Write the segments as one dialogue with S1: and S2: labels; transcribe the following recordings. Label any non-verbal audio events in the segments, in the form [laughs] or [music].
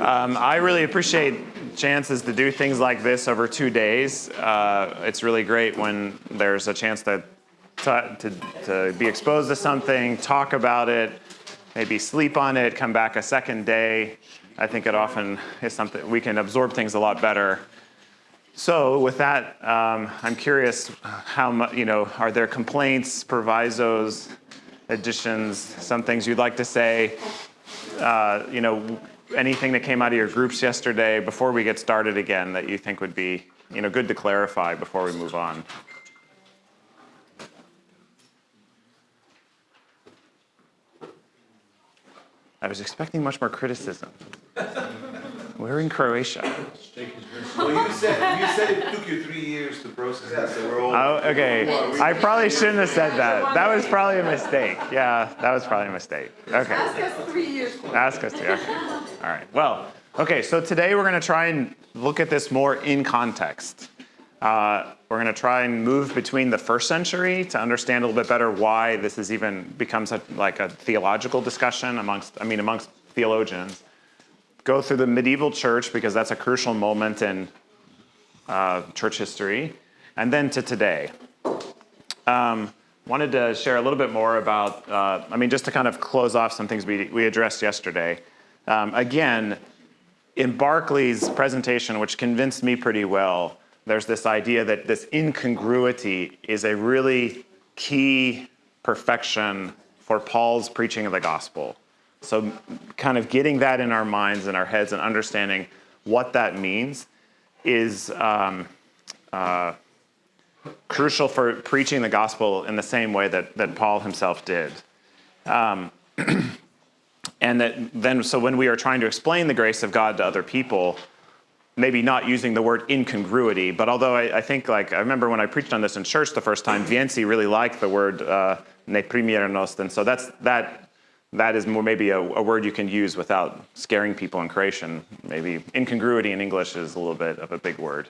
S1: Um, I really appreciate chances to do things like this over two days. Uh, it's really great when there's a chance to, to, to, to be exposed to something, talk about it, maybe sleep on it, come back a second day. I think it often is something we can absorb things a lot better. So with that, um, I'm curious how much, you know, are there complaints, provisos, additions, some things you'd like to say? Uh, you know, anything that came out of your groups yesterday before we get started again that you think would be, you know, good to clarify before we move on? I was expecting much more criticism. [laughs] We're in Croatia.
S2: Well, you said, you said it took you three years to process that, so we're all.
S1: Oh, okay. I probably shouldn't have said that. That was probably a mistake. Yeah, that was probably a mistake. Okay.
S3: Ask us three years.
S1: Ask us to. Okay. All right. Well, okay. So today we're going to try and look at this more in context. Uh, we're going to try and move between the first century to understand a little bit better why this has even become such like a theological discussion amongst, I mean, amongst theologians. Go through the medieval church because that's a crucial moment in uh, church history, and then to today. Um, wanted to share a little bit more about, uh, I mean, just to kind of close off some things we, we addressed yesterday. Um, again, in Barclay's presentation, which convinced me pretty well, there's this idea that this incongruity is a really key perfection for Paul's preaching of the gospel. So kind of getting that in our minds and our heads and understanding what that means is um, uh, crucial for preaching the gospel in the same way that, that Paul himself did. Um, [clears throat] and that then, so when we are trying to explain the grace of God to other people, maybe not using the word incongruity, but although I, I, think like, I remember when I preached on this in church the first time, Vienci really liked the word uh, neprimjerenost, and so that's, that, that is more maybe a, a, word you can use without scaring people in Croatian. Maybe incongruity in English is a little bit of a big word.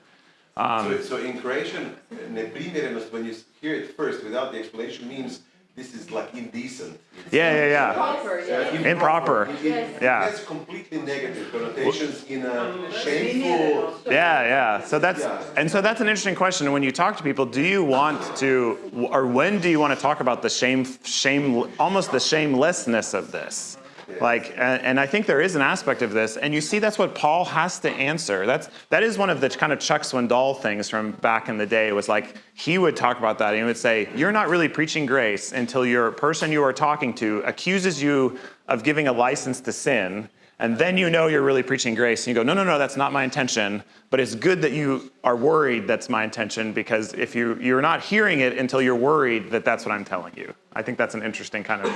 S2: Um, so, so in Croatian, when you hear it first without the explanation, means this is like indecent.
S1: It's yeah, yeah, yeah.
S3: Improper, yeah.
S1: Uh, improper. It,
S2: it, yeah. It has completely negative connotations in a shameful.
S1: Yeah, yeah. So that's yeah. and so that's an interesting question. When you talk to people, do you want to, or when do you want to talk about the shame, shame, almost the shamelessness of this? Like, and I think there is an aspect of this, and you see that's what Paul has to answer. That's that is one of the kind of Chuck Swindoll things from back in the day. Was like he would talk about that. and He would say, "You're not really preaching grace until your person you are talking to accuses you of giving a license to sin." And then you know you're really preaching grace, and you go, no, no, no, that's not my intention. But it's good that you are worried that's my intention because if you, you're not hearing it until you're worried that that's what I'm telling you. I think that's an interesting kind of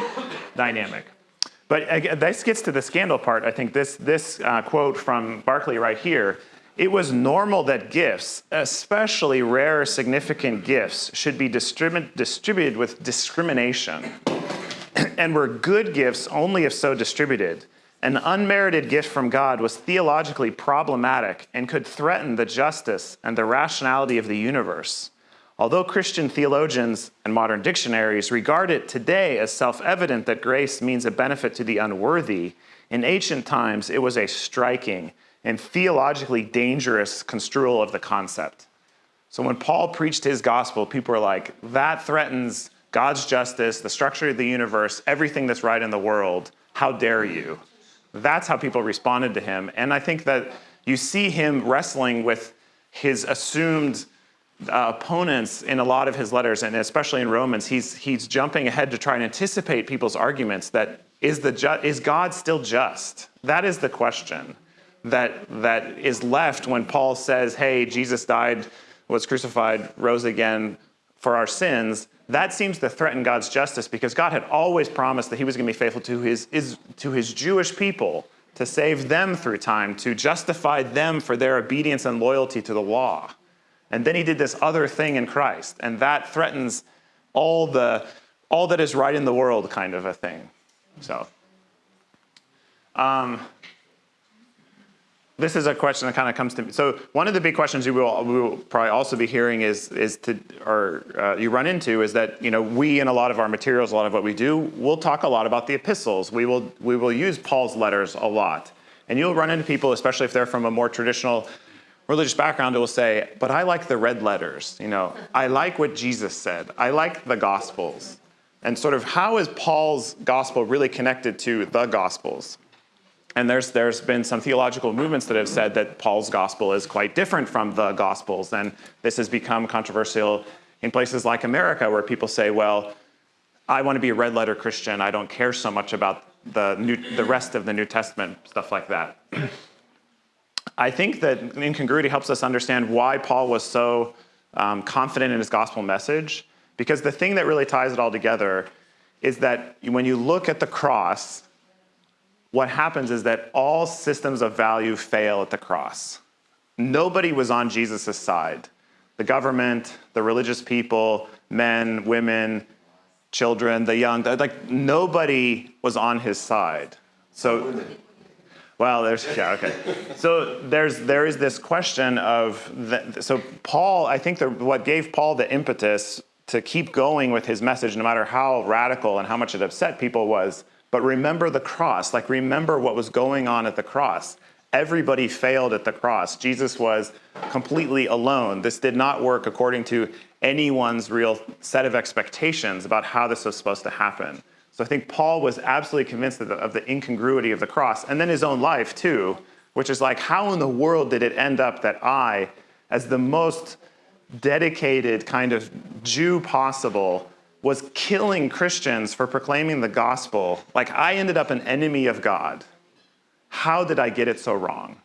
S1: dynamic. But this gets to the scandal part. I think this, this uh, quote from Barclay right here, it was normal that gifts, especially rare significant gifts, should be distribu distributed with discrimination [clears throat] and were good gifts only if so distributed. An unmerited gift from God was theologically problematic and could threaten the justice and the rationality of the universe. Although Christian theologians and modern dictionaries regard it today as self-evident that grace means a benefit to the unworthy, in ancient times it was a striking and theologically dangerous construal of the concept. So when Paul preached his gospel, people were like, that threatens God's justice, the structure of the universe, everything that's right in the world. How dare you? That's how people responded to him. And I think that you see him wrestling with his assumed uh, opponents in a lot of his letters, and especially in Romans, he's, he's jumping ahead to try and anticipate people's arguments that is, the is God still just? That is the question that, that is left when Paul says, hey, Jesus died, was crucified, rose again for our sins. That seems to threaten God's justice because God had always promised that he was going to be faithful to his, his, to his Jewish people to save them through time, to justify them for their obedience and loyalty to the law. And then he did this other thing in Christ, and that threatens all the all that is right in the world kind of a thing. So um, this is a question that kind of comes to me. So one of the big questions you will, we will probably also be hearing is, is to, or uh, you run into is that, you know, we in a lot of our materials, a lot of what we do, we'll talk a lot about the epistles. We will, we will use Paul's letters a lot. And you'll run into people, especially if they're from a more traditional religious background, will say, but I like the red letters. You know, I like what Jesus said. I like the Gospels. And sort of how is Paul's gospel really connected to the Gospels? And there's, there's been some theological movements that have said that Paul's gospel is quite different from the gospels. And this has become controversial in places like America where people say, well, I want to be a red letter Christian. I don't care so much about the, new, the rest of the New Testament, stuff like that. I think that incongruity helps us understand why Paul was so um, confident in his gospel message, because the thing that really ties it all together is that when you look at the cross, what happens is that all systems of value fail at the cross. Nobody was on Jesus' side. The government, the religious people, men, women, children, the young, like nobody was on his side. So, well, there's, yeah, okay. So there's, there is this question of, the, so Paul, I think the, what gave Paul the impetus to keep going with his message, no matter how radical and how much it upset people was, but remember the cross, like remember what was going on at the cross. Everybody failed at the cross. Jesus was completely alone. This did not work according to anyone's real set of expectations about how this was supposed to happen. So I think Paul was absolutely convinced of the, of the incongruity of the cross, and then his own life too, which is like, how in the world did it end up that I, as the most dedicated kind of Jew possible, was killing Christians for proclaiming the gospel. Like I ended up an enemy of God. How did I get it so wrong?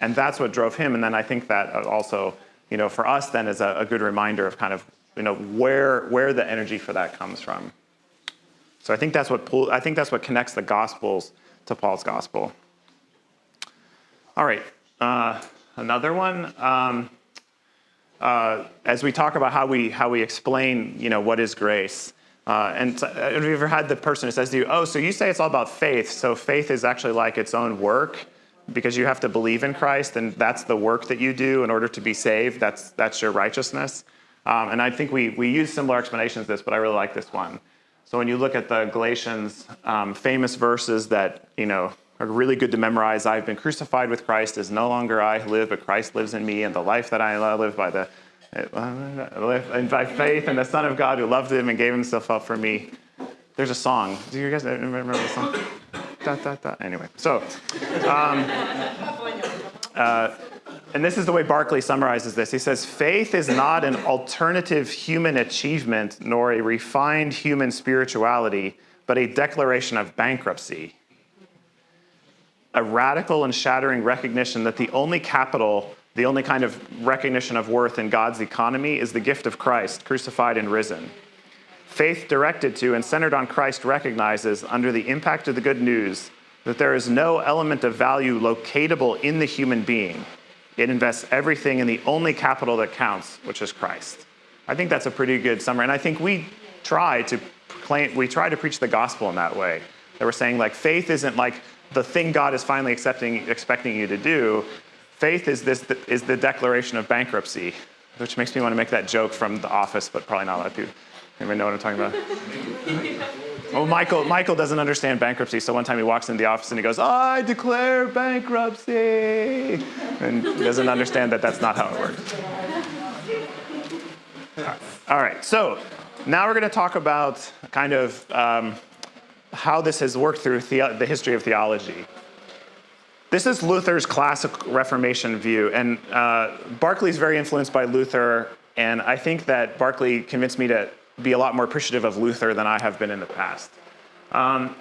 S1: And that's what drove him. And then I think that uh, also, you know, for us then is a, a good reminder of kind of, you know, where, where the energy for that comes from. So I think that's what I think that's what connects the Gospels to Paul's gospel. All right, uh, another one. Um, uh, as we talk about how we how we explain, you know, what is grace. Uh, and uh, have you ever had the person who says to you, "Oh, so you say it's all about faith? So faith is actually like its own work, because you have to believe in Christ, and that's the work that you do in order to be saved. That's that's your righteousness." Um, and I think we we use similar explanations to this, but I really like this one. So when you look at the Galatians um, famous verses that you know are really good to memorize. I've been crucified with Christ. Is no longer I who live, but Christ lives in me, and the life that I live by the and by faith in the Son of God who loved him and gave himself up for me. There's a song. Do you guys remember the song? Da, da, da. Anyway, so, um, uh, and this is the way Barclay summarizes this. He says, faith is not an alternative human achievement nor a refined human spirituality, but a declaration of bankruptcy a radical and shattering recognition that the only capital, the only kind of recognition of worth in God's economy is the gift of Christ, crucified and risen. Faith directed to and centered on Christ recognizes, under the impact of the good news, that there is no element of value locatable in the human being. It invests everything in the only capital that counts, which is Christ. I think that's a pretty good summary. And I think we try to proclaim, we try to preach the gospel in that way. That we're saying like faith isn't like the thing God is finally accepting, expecting you to do. Faith is, this, is the declaration of bankruptcy, which makes me want to make that joke from The Office, but probably not a lot of people. Anybody know what I'm talking about? [laughs] well, Michael, Michael doesn't understand bankruptcy, so one time he walks into the office and he goes, I declare bankruptcy, and he doesn't understand that that's not how it works. All right, so now we're going to talk about kind of um, how this has worked through the history of theology. This is Luther's classic Reformation view, and uh, Barclay's very influenced by Luther, and I think that Barclay convinced me to be a lot more appreciative of Luther than I have been in the past. Um,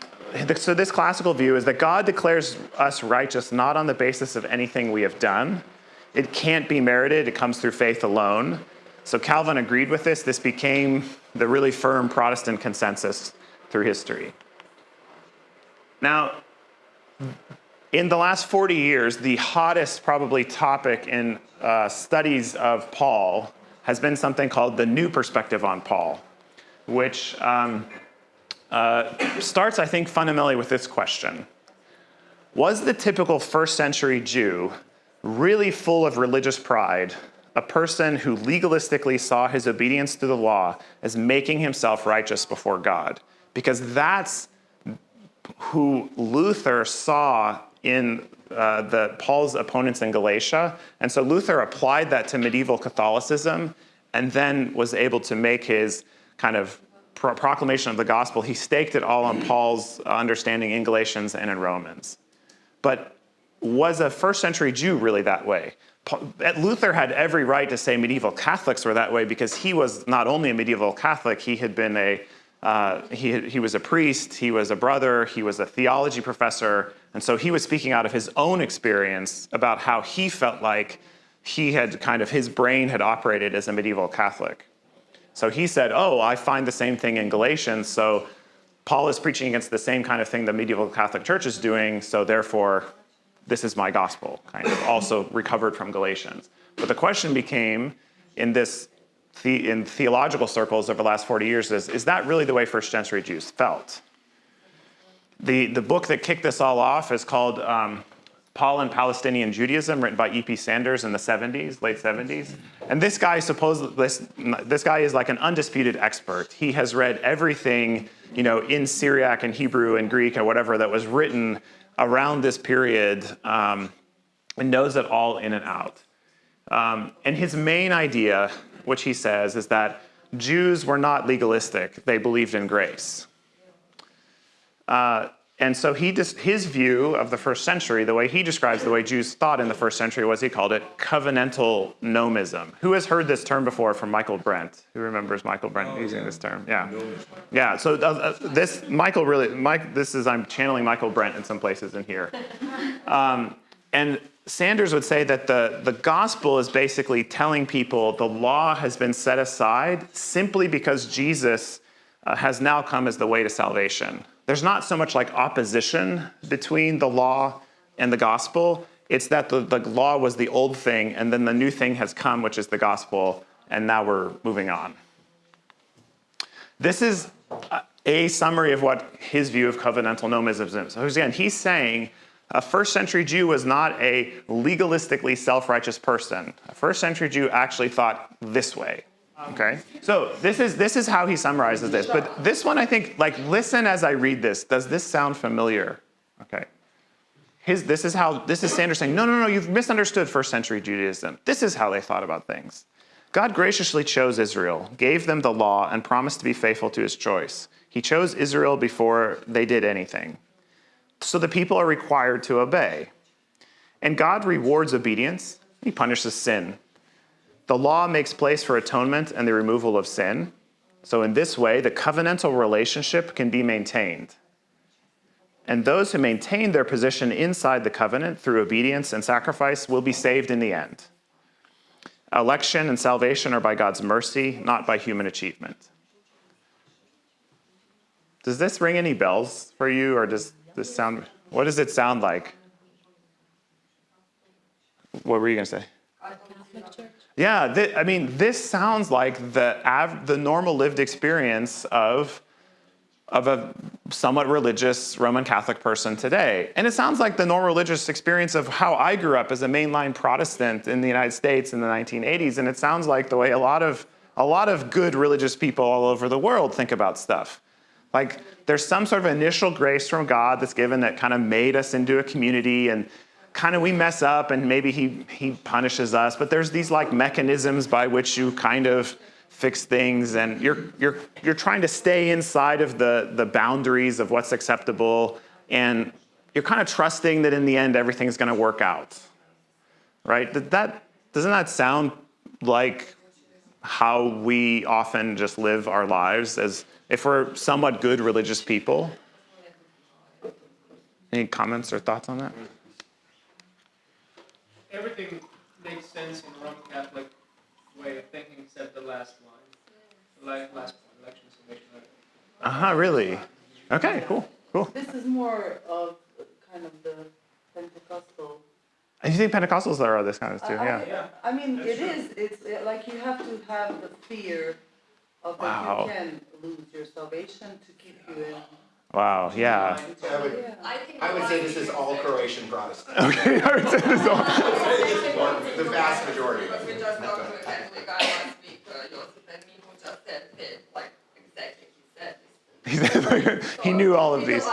S1: so this classical view is that God declares us righteous not on the basis of anything we have done. It can't be merited, it comes through faith alone. So Calvin agreed with this. This became the really firm Protestant consensus through history. Now, in the last 40 years, the hottest probably topic in uh, studies of Paul has been something called the new perspective on Paul, which um, uh, starts, I think, fundamentally with this question. Was the typical first century Jew really full of religious pride, a person who legalistically saw his obedience to the law as making himself righteous before God? Because that's who Luther saw in uh, the Paul's opponents in Galatia, and so Luther applied that to medieval Catholicism, and then was able to make his kind of pro- proclamation of the gospel. He staked it all on Paul's understanding in Galatians and in Romans. But was a first century Jew really that way? Luther had every right to say medieval Catholics were that way because he was not only a medieval Catholic, he had been a uh, he, he was a priest, he was a brother, he was a theology professor, and so he was speaking out of his own experience about how he felt like he had kind of his brain had operated as a medieval Catholic. So he said, Oh, I find the same thing in Galatians, so Paul is preaching against the same kind of thing the medieval Catholic Church is doing, so therefore, this is my gospel, kind of also recovered from Galatians. But the question became in this the, in theological circles over the last 40 years is is that really the way first century Jews felt? The, the book that kicked this all off is called um, Paul and Palestinian Judaism, written by E.P. Sanders in the 70s, late 70s. And this guy supposedly, this, this guy is like an undisputed expert. He has read everything, you know, in Syriac and Hebrew and Greek and whatever that was written around this period um, and knows it all in and out. Um, and his main idea, which he says, is that Jews were not legalistic, they believed in grace. Uh, and so he his view of the first century, the way he describes the way Jews thought in the first century was he called it covenantal nomism. Who has heard this term before from Michael Brent? Who remembers Michael Brent using this term? Yeah. Yeah, so uh, uh, this, Michael really, Mike, this is, I'm channeling Michael Brent in some places in here. [laughs] Um, and Sanders would say that the, the gospel is basically telling people the law has been set aside simply because Jesus uh, has now come as the way to salvation. There's not so much like opposition between the law and the gospel. It's that the, the law was the old thing, and then the new thing has come, which is the gospel, and now we're moving on. This is a summary of what his view of covenantal nomism is. So again, he's saying a first century Jew was not a legalistically self righteous person. A first century Jew actually thought this way. Okay? So this is this is how he summarizes this. But this one I think like listen as I read this. Does this sound familiar? Okay. His, this is how this is Sanders saying, no, no, no, you've misunderstood first century Judaism. This is how they thought about things. God graciously chose Israel, gave them the law, and promised to be faithful to his choice. He chose Israel before they did anything. So the people are required to obey. And God rewards obedience, he punishes sin. The law makes place for atonement and the removal of sin. So, in this way, the covenantal relationship can be maintained. And those who maintain their position inside the covenant through obedience and sacrifice will be saved in the end. Election and salvation are by God's mercy, not by human achievement. Does this ring any bells for you, or does this sound? What does it sound like? What were you to say? Yeah, thi- I mean, this sounds like the the normal lived experience of of a somewhat religious Roman Catholic person today, and it sounds like the normal religious experience of how I grew up as a mainline Protestant in the United States in the 1980s, and it sounds like the way a lot of a lot of good religious people all over the world think about stuff. Like there's some sort of initial grace from God that's given that kind of made us into a community and kind of we mess up and maybe he he punishes us, but there's these like mechanisms by which you kind of fix things and you're you're you're trying to stay inside of the the boundaries of what's acceptable and you're kind of trusting that in the end everything's going to work out. Right? That, that doesn't that sound like how we often just live our lives as if we're somewhat good religious people. Any comments or thoughts on that?
S4: everything makes sense in Roman Catholic way of thinking except the last line. The last point, election, salvation.
S1: Uh huh, really? Okay, cool, cool.
S5: This is more of kind of the Pentecostal.
S1: And you think Pentecostals are this kind of too?
S5: I- I-
S1: Yeah.
S5: I mean,
S4: That's
S5: it
S4: true.
S5: is, it's like you have to have the fear Oh, of that
S1: Wow.
S5: you can lose your salvation to keep you in.
S1: Wow, yeah.
S6: I would,
S7: I
S6: would say this is all Croatian Protestant. [laughs]
S1: Okay, [laughs] I would say this is all.
S6: The vast majority.
S7: Because we just talked to a Catholic guy last week, Joseph, and he who just said, hey, like, exactly, he said this.
S1: He said, like, [laughs] he knew all of
S7: So
S1: these.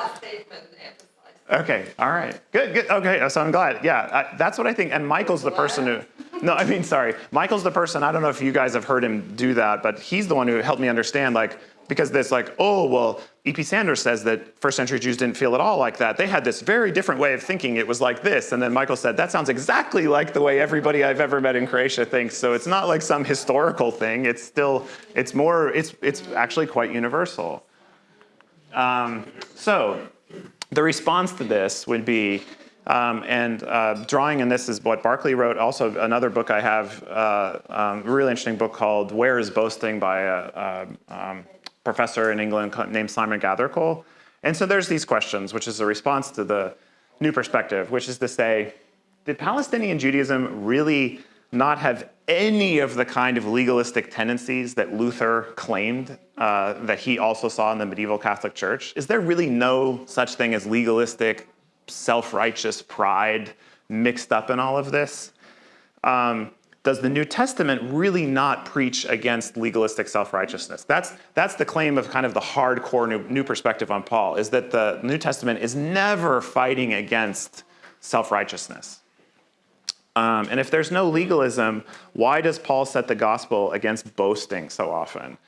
S1: Okay, all right, good, good. Okay, so I'm glad. Yeah, I, that's what I think. And Michael's the person who. No, I mean, sorry. Michael's the person. I don't know if you guys have heard him do that, but he's the one who helped me understand, like, because this like, oh, well, E.P. Sanders says that first century Jews didn't feel at all like that. They had this very different way of thinking. It was like this. And then Michael said, that sounds exactly like the way everybody I've ever met in Croatia thinks. So it's not like some historical thing. It's still, it's more, it's, it's actually quite universal. Um, so the response to this would be, um, and uh, drawing in this is what Barclay wrote. Also, another book I have, uh, um, a really interesting book called "Where Is Boasting" by a, a um, professor in England named Simon Gathercole. And so there's these questions, which is a response to the new perspective, which is to say, did Palestinian Judaism really not have any of the kind of legalistic tendencies that Luther claimed uh, that he also saw in the medieval Catholic Church? Is there really no such thing as legalistic, self righteous pride mixed up in all of this? Um, does the New Testament really not preach against legalistic self-righteousness? That's, that's the claim of kind of the hardcore new, new perspective on Paul, is that the New Testament is never fighting against self-righteousness. Um, and if there's no legalism, why does Paul set the gospel against boasting so often?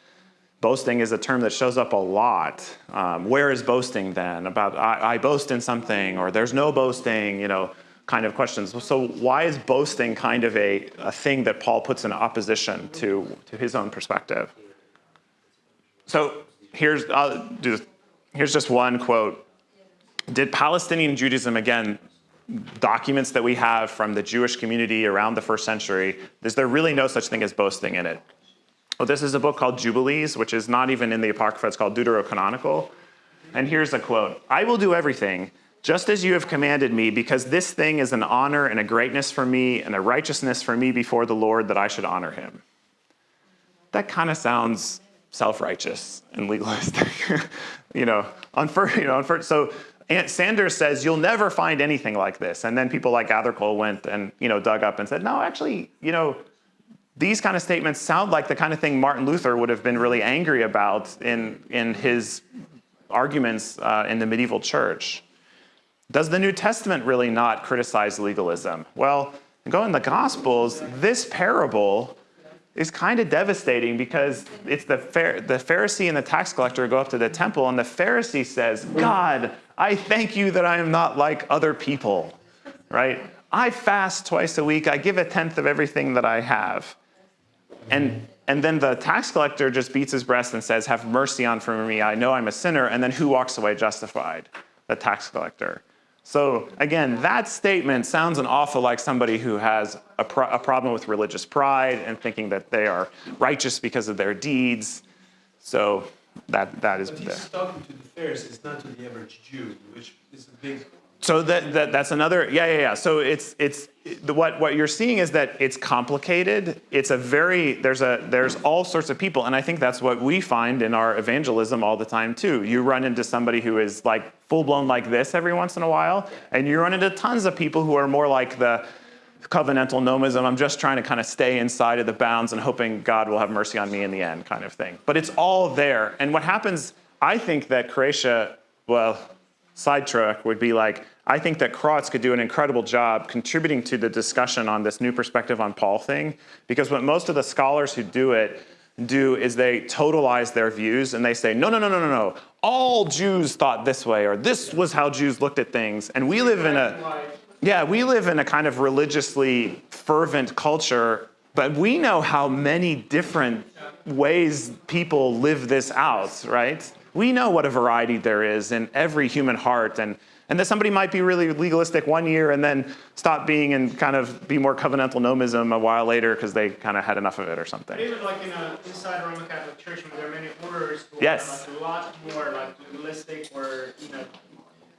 S1: Boasting is a term that shows up a lot. Um, where is boasting then? About I, I boast in something, or there's no boasting, you know, kind of questions. So why is boasting kind of a, a thing that Paul puts in opposition to, to his own perspective? So here's, I'll do, here's just one quote. Did Palestinian Judaism, again, documents that we have from the Jewish community around the first century, is there really no such thing as boasting in it? Well, this is a book called Jubilees, which is not even in the Apocrypha, it's called Deuterocanonical. And here's a quote I will do everything just as you have commanded me, because this thing is an honor and a greatness for me and a righteousness for me before the Lord that I should honor him. That kind of sounds self-righteous and legalistic, [laughs] you know. On first, you know, on first, so Aunt Sanders says you'll never find anything like this, and then people like Gathercole went and you know dug up and said, no, actually, you know, these kind of statements sound like the kind of thing Martin Luther would have been really angry about in in his arguments uh, in the medieval church. Does the New Testament really not criticize legalism? Well, go in the Gospels, this parable is kind of devastating because it's the, the Pharisee and the tax collector go up to the temple, and the Pharisee says, God, I thank you that I am not like other people, right? I fast twice a week, I give a tenth of everything that I have. And, and then the tax collector just beats his breast and says, Have mercy on for me, I know I'm a sinner. And then who walks away justified? The tax collector. So again, that statement sounds an awful like somebody who has a, pro- a, problem with religious pride and thinking that they are righteous because of their deeds. So that that is.
S3: But he's talking to the Pharisees, not to the average Jew, which is a big
S1: so that, that, that's another yeah yeah yeah. So it's it's the, what what you're seeing is that it's complicated. It's a very there's a there's all sorts of people and i think that's what we find in our evangelism all the time too. You run into somebody who is like full blown like this every once in a while and you run into tons of people who are more like the covenantal nomism i'm just trying to kind of stay inside of the bounds and hoping god will have mercy on me in the end kind of thing but it's all there and what happens i think that croatia well sidetrack would be like I think that Croats could do an incredible job contributing to the discussion on this new perspective on Paul thing, because what most of the scholars who do it do is they totalize their views and they say, no, no, no, no, no, no. All Jews thought this way, or this was how Jews looked at things. And we live in a, yeah, we live in a kind of religiously fervent culture, but we know how many different ways people live this out, right? We know what a variety there is in every human heart and and that somebody might be really legalistic one year and then stop being and kind of be more covenantal nomism a while later because they kind of had enough of it or something.
S4: Even like in a, inside Roman Catholic Church, there are many orders who
S1: yes.
S4: are like a lot more like legalistic or you know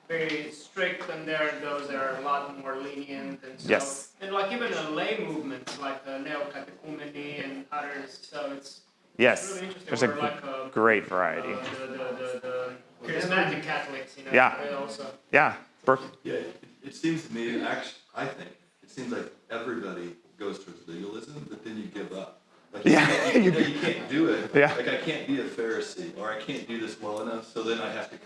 S4: very strict, and there are those that are a lot more lenient and so.
S1: Yes.
S4: And like even the lay movements, like the Neo-Catechumeni and others, so it's
S1: Yes,
S4: really
S1: there's a,
S4: like a
S1: great variety.
S4: Uh, the, the, the, the charismatic Catholics, you know.
S1: Yeah.
S4: Also.
S1: Yeah. Burke.
S8: Yeah, it, it seems to me, actually, I think, it seems like everybody goes towards legalism, but then you give up. Like, you
S1: Yeah.
S8: can't- You, [laughs] know, you can't do it.
S1: Yeah.
S8: Like, I can't be a Pharisee, or I can't do this well enough, so then I have to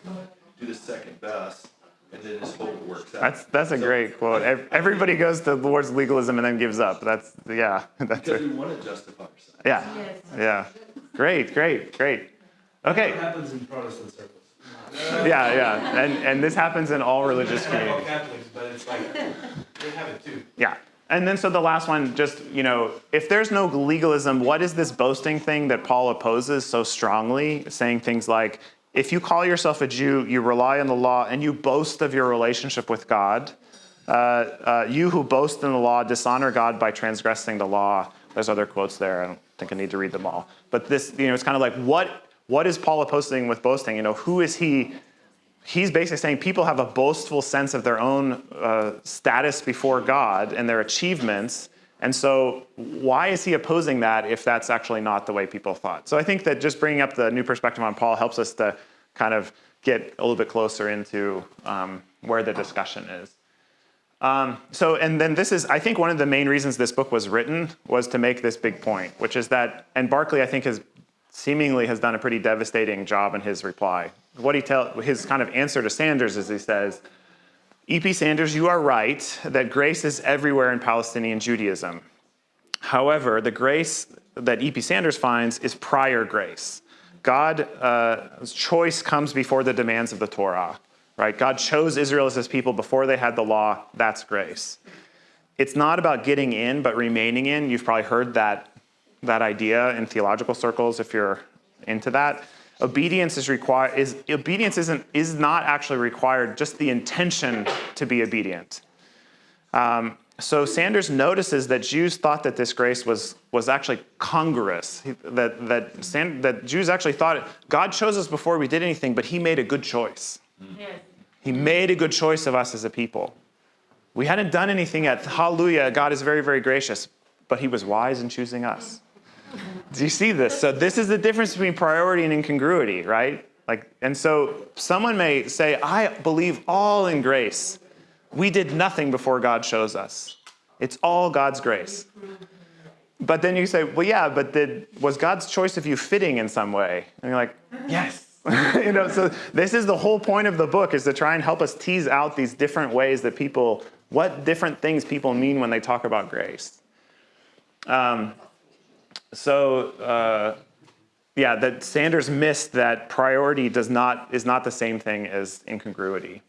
S8: do the second best. and then just hope it works out.
S1: That's that's a great quote. Everybody goes to towards legalism and then gives up. That's yeah. [laughs] That's
S8: Because
S1: a,
S8: we want to justify ourselves.
S1: yeah. Yeah. Great, great, great. Okay.
S3: What happens in Protestant circles?
S1: Yeah, yeah. And and this happens in all religious
S3: It's not about
S1: communities.
S3: Catholics, but it's like, they have it too.
S1: Yeah. And then so the last one, just, you know, if there's no legalism, what is this boasting thing that Paul opposes so strongly, saying things like, if you call yourself a Jew, you rely on the law, and you boast of your relationship with God, uh, uh, you who boast in the law dishonor God by transgressing the law. There's other quotes there. I don't think I need to read them all. But this, you know, it's kind of like, what, what is Paul opposing with boasting? You know, who is he? he's basically saying people have a boastful sense of their own uh, status before God and their achievements. And so, why is he opposing that if that's actually not the way people thought? So, I think that just bringing up the new perspective on Paul helps us to kind of get a little bit closer into um, where the discussion is. Um, so, and then this is, I think, one of the main reasons this book was written was to make this big point, which is that, and Barclay, I think, has seemingly has done a pretty devastating job in his reply. What he tell his kind of answer to Sanders is he says, E.P. Sanders, you are right that grace is everywhere in Palestinian Judaism. However, the grace that E.P. Sanders finds is prior grace. God's uh, choice comes before the demands of the Torah, right? God chose Israel as his people before they had the law. That's grace. It's not about getting in, but remaining in. You've probably heard that, that idea in theological circles if you're into that. Obedience is required is obedience isn't is not actually required, just the intention to be obedient. Um, so Sanders notices that Jews thought that this grace was, was actually congruous, that, that, San- that Jews actually thought God chose us before we did anything, but he made a good choice. He made a good choice of us as a people. We hadn't done anything yet. Hallelujah, God is very, very gracious, but he was wise in choosing us. Do you see this? So this is the difference between priority and incongruity, right? Like, and so someone may say, I believe all in grace. We did nothing before God shows us. It's all God's grace. But then you say, well, yeah, but did, was God's choice of you fitting in some way? And you're like, yes. [laughs] you know, so this is the whole point of the book is to try and help us tease out these different ways that people, what different things people mean when they talk about grace. Um, so uh, yeah, that Sanders missed that priority does not is not the same thing as incongruity.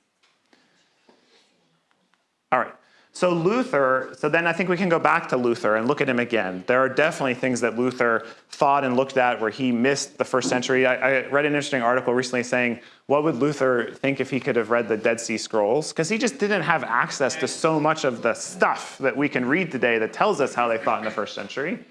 S1: All right. So Luther, so then I think we can go back to Luther and look at him again. There are definitely things that Luther thought and looked at where he missed the first century. I, I read an interesting article recently saying, what would Luther think if he could have read the Dead Sea Scrolls? Because he just didn't have access to so much of the stuff that we can read today that tells us how they thought in the first century.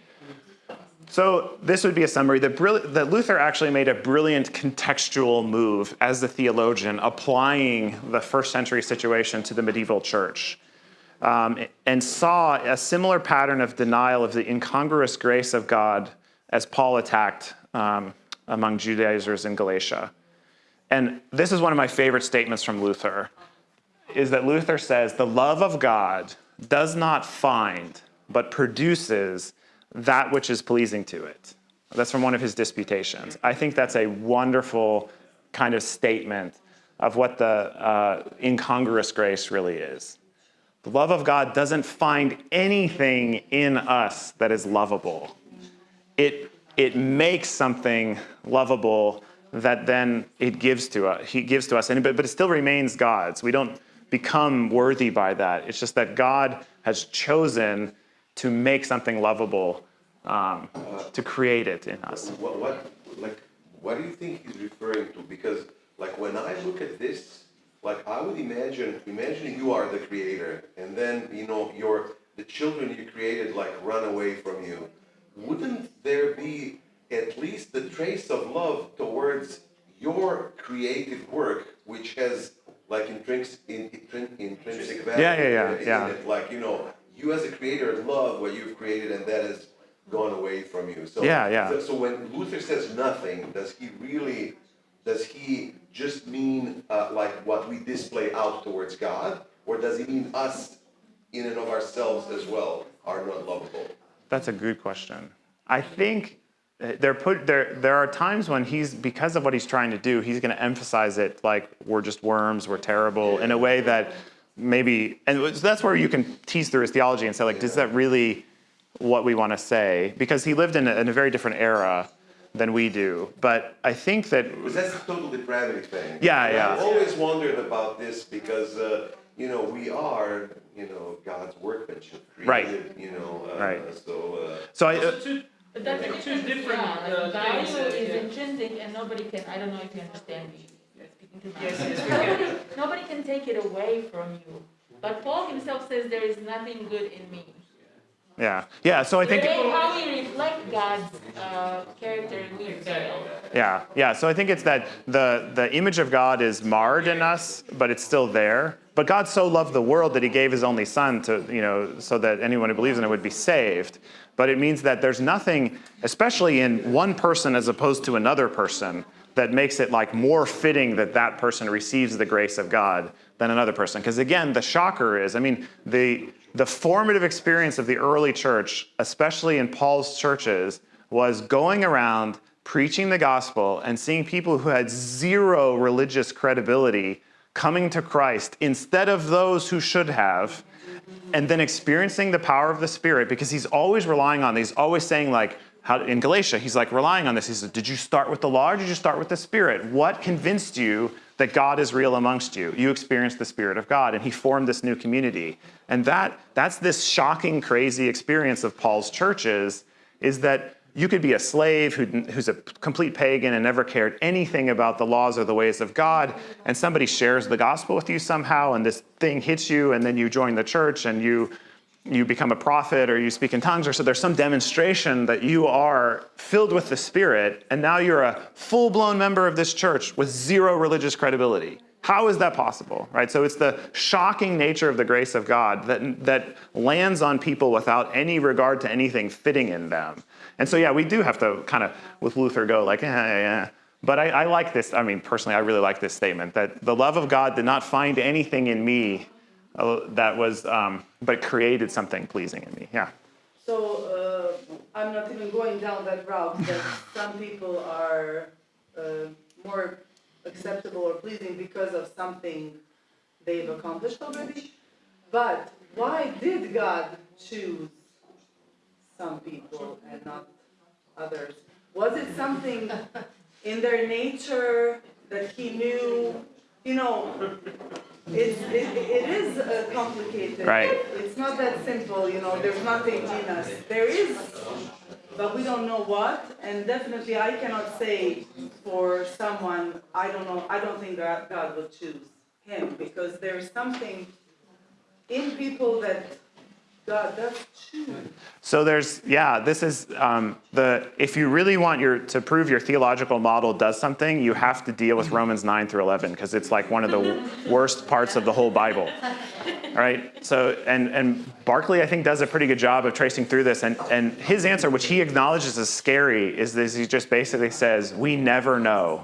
S1: So this would be a summary that, that Luther actually made a brilliant contextual move as the theologian, applying the first century situation to the medieval church, um, and saw a similar pattern of denial of the incongruous grace of God as Paul attacked um, among Judaizers in Galatia. And this is one of my favorite statements from Luther, is that Luther says, the love of God does not find, but produces that which is pleasing to it. That's from one of his disputations. I think that's a wonderful kind of statement of what the uh, incongruous grace really is. The love of God doesn't find anything in us that is lovable. It, it makes something lovable that then it gives to us. He gives to us, and, but, but it still remains God's. We don't become worthy by that. It's just that God has chosen to make something lovable, um, to create it in us.
S2: What, what, like, what do you think he's referring to? Because, like, when I look at this, like, I would imagine, imagine you are the creator, and then, you know, your, the children you created, like, run away from you. Wouldn't there be at least the trace of love towards your creative work, which has, like, intrinsic, in, intrin- intrinsic value?
S1: Yeah, yeah, yeah, yeah.
S2: it? Like, you know, you as a creator love what you've created, and that has gone away from you. So
S1: Yeah, yeah.
S2: so- So when Luther says nothing, does he really? Does he just mean uh, like what we display out towards God, or does he mean us in and of ourselves as well are not lovable?
S1: That's a good question. I think they're put there. There are times when he's because of what he's trying to do, he's going to emphasize it like we're just worms, we're terrible, in a way that maybe, and so that's where you can tease through his theology and say like, is that really what we want to say? Because he lived in a, in a very different era than we do. But I think that
S2: Because that's a total depravity thing.
S1: Yeah,
S2: And
S1: yeah.
S2: I've always wondered about this because, uh, you know, we are, you know, God's workmanship
S1: Right.
S2: created, you know. Uh,
S1: Right.
S2: So, uh,
S1: so. I, uh,
S4: two,
S5: But that's
S4: Two
S5: different,
S4: different,
S5: yeah,
S4: uh,
S5: like value
S4: uh,
S5: is
S4: yeah.
S5: intrinsic and nobody can, I don't know if you understand me,
S4: yes, [laughs] yes.
S5: Nobody, can take it away from you. But Paul himself says there is nothing good in me.
S1: yeah, yeah. So I think.
S5: how we reflect God's uh, character, we fail.
S1: Yeah, yeah. So I think it's that the the image of God is marred in us, but it's still there. But God so loved the world that He gave His only Son to you know so that anyone who believes in it would be saved. But it means that there's nothing, especially in one person as opposed to another person, that makes it like more fitting that that person receives the grace of God than another person. Because again, the shocker is, I mean, the the formative experience of the early church, especially in Paul's churches, was going around preaching the gospel and seeing people who had zero religious credibility coming to Christ instead of those who should have, and then experiencing the power of the Spirit because he's always relying on, he's always saying, like, how, in Galatia, he's like relying on this. He says, Did you start with the law or did you start with the Spirit? What convinced you that God is real amongst you? You experienced the Spirit of God, and he formed this new community. And that, that's this shocking, crazy experience of Paul's churches is that you could be a slave who, who's a complete pagan and never cared anything about the laws or the ways of God, and somebody shares the gospel with you somehow, and this thing hits you, and then you join the church and you you become a prophet or you speak in tongues, or so there's some demonstration that you are filled with the Spirit, and now you're a full blown member of this church with zero religious credibility. How is that possible? Right? So it's the shocking nature of the grace of God that, that lands on people without any regard to anything fitting in them. And so, yeah, we do have to kind of, with Luther, go like, yeah, yeah, yeah. But I, I like this. I mean, personally, I really like this statement that the love of God did not find anything in me that was, um, but created something pleasing in me. Yeah.
S5: So uh, I'm not even going down that route that some people are uh, more acceptable or pleasing because of something they've accomplished already. But why did God choose some people and not others? Was it something in their nature that He knew? You know, it's, it, it is uh, complicated.
S1: Right.
S5: It's not that simple, you know, there's nothing in us. There is, but we don't know what, and definitely I cannot say for someone, I don't know, I don't think that God will choose him, because there's something in people that God does choose.
S1: So there's, yeah, this is um, the, if you really want your, to prove your theological model does something, you have to deal with Romans 9 through 11, because it's like one of the worst parts of the whole Bible. All right. So, and, and Barclay, I think, does a pretty good job of tracing through this. And, and his answer, which he acknowledges as scary, is this he just basically says, We never know.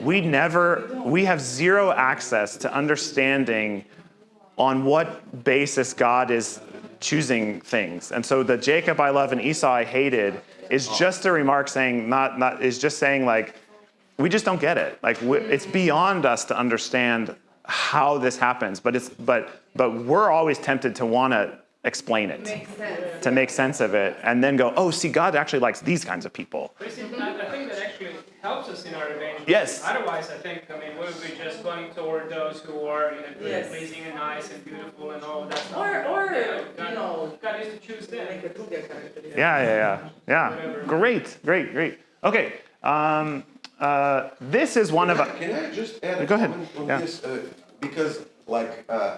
S1: We never, we have zero access to understanding on what basis God is choosing things. And so the Jacob I love and Esau I hated is just a remark saying, not, not, is just saying like, we just don't get it. Like it's beyond us to understand how this happens, but it's, but, but we're always tempted to want to explain it,
S5: Makes
S1: to make sense of it, and then go, oh, see, God actually likes these kinds of people.
S4: Helps us in our evangelism.
S1: Yes.
S4: Otherwise, I think, I mean, we would be just going toward those who are, you know, good
S5: Yes.
S4: and pleasing and nice and beautiful and all of that stuff.
S5: Or, or,
S4: Yeah,
S5: you know,
S4: God is to choose them.
S5: make a Tuga character.
S1: Yeah, yeah, yeah, yeah. Great, great, great. Okay, um, uh, this is one of.
S2: Can I just add a
S1: Go ahead.
S2: on
S1: Yeah.
S2: this? Uh, because, like, uh,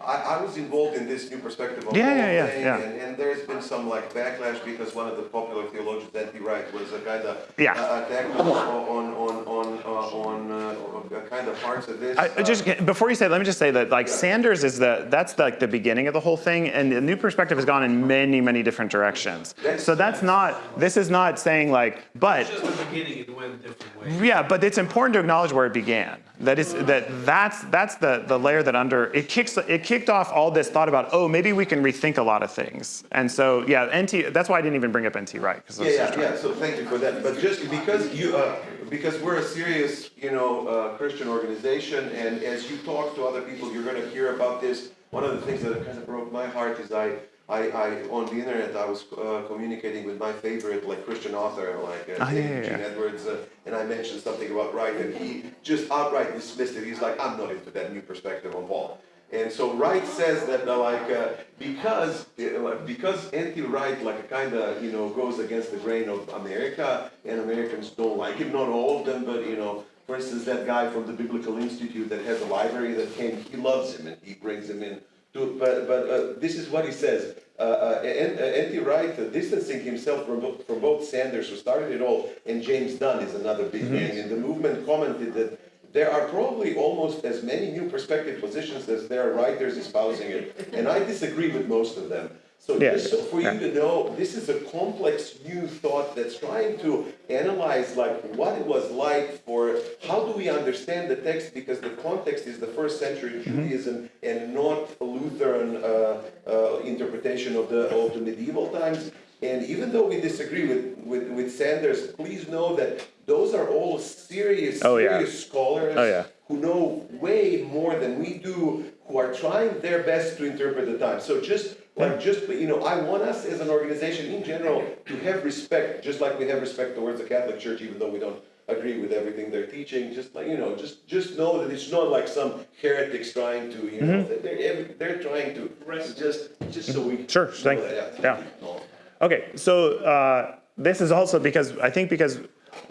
S2: I, I was involved in this new perspective of
S1: Yeah, yeah,
S2: whole
S1: yeah,
S2: thing,
S1: yeah.
S2: And, and there's been some like backlash because one of the popular theologians, N.T. Wright, was a kind of
S1: Yeah.
S2: uh, attacked on on on on uh, on uh, uh, kind of parts of this.
S1: I,
S2: uh,
S1: just before you say, it, let me just say that like Sanders is the that's like the beginning of the whole thing, and the new perspective has gone in many many different directions. So that's not this is not saying like, but
S3: Just the beginning, it went a different way.
S1: yeah, but it's important to acknowledge where it began. That is that that's that's the the layer that under it kicks it kicked off all this thought about oh maybe we can rethink a lot of things. And so yeah NT that's why I didn't even bring up NT Wright because
S2: Yeah, yeah, yeah, so thank you for that, but just because you, uh, because we're a serious, you know, uh, Christian organization, and as you talk to other people, you're gonna hear about this. One of the things that kind of broke my heart is I, I, I, on the internet, I was uh, communicating with my favorite, like, Christian author, like, uh,
S1: Ah, yeah, yeah,
S2: Gene. Edwards, uh, and I mentioned something about Wright, and he just outright dismissed it, he's like, I'm not into that new perspective on Paul. And so Wright says that uh, like uh, because uh, because NT Wright like kind of you know goes against the grain of America and Americans don't like him. Not all of them, but you know, for instance, that guy from the Biblical Institute that has a library that came, he loves him and he brings him in. To, but but uh, this is what he says. Uh, uh, NT Wright uh, distancing himself from, from both Sanders, who started it all, and James Dunn is another big name. And the movement commented that there are probably almost as many new perspective positions as there are writers espousing it. And I disagree with most of them. So
S1: Yeah,
S2: just so for
S1: yeah.
S2: you to know, this is a complex new thought that's trying to analyze like what it was like for how do we understand the text because the context is the first century Judaism and not a Lutheran uh, uh, interpretation of the of the medieval times. And even though we disagree with, with, with Sanders, please know that those are all serious,
S1: Oh, yeah.
S2: serious scholars
S1: Oh, yeah.
S2: who know way more than we do, who are trying their best to interpret the times. So just like just you know, I want us as an organization in general to have respect, just like we have respect towards the Catholic Church, even though we don't agree with everything they're teaching. Just like you know, just just know that it's not like some heretics trying to you know
S1: Mm-hmm.
S2: they're they're trying to just just so we
S1: Sure, thank-
S2: that,
S1: yeah.
S2: No.
S1: Okay, so uh, this is also because I think because [laughs]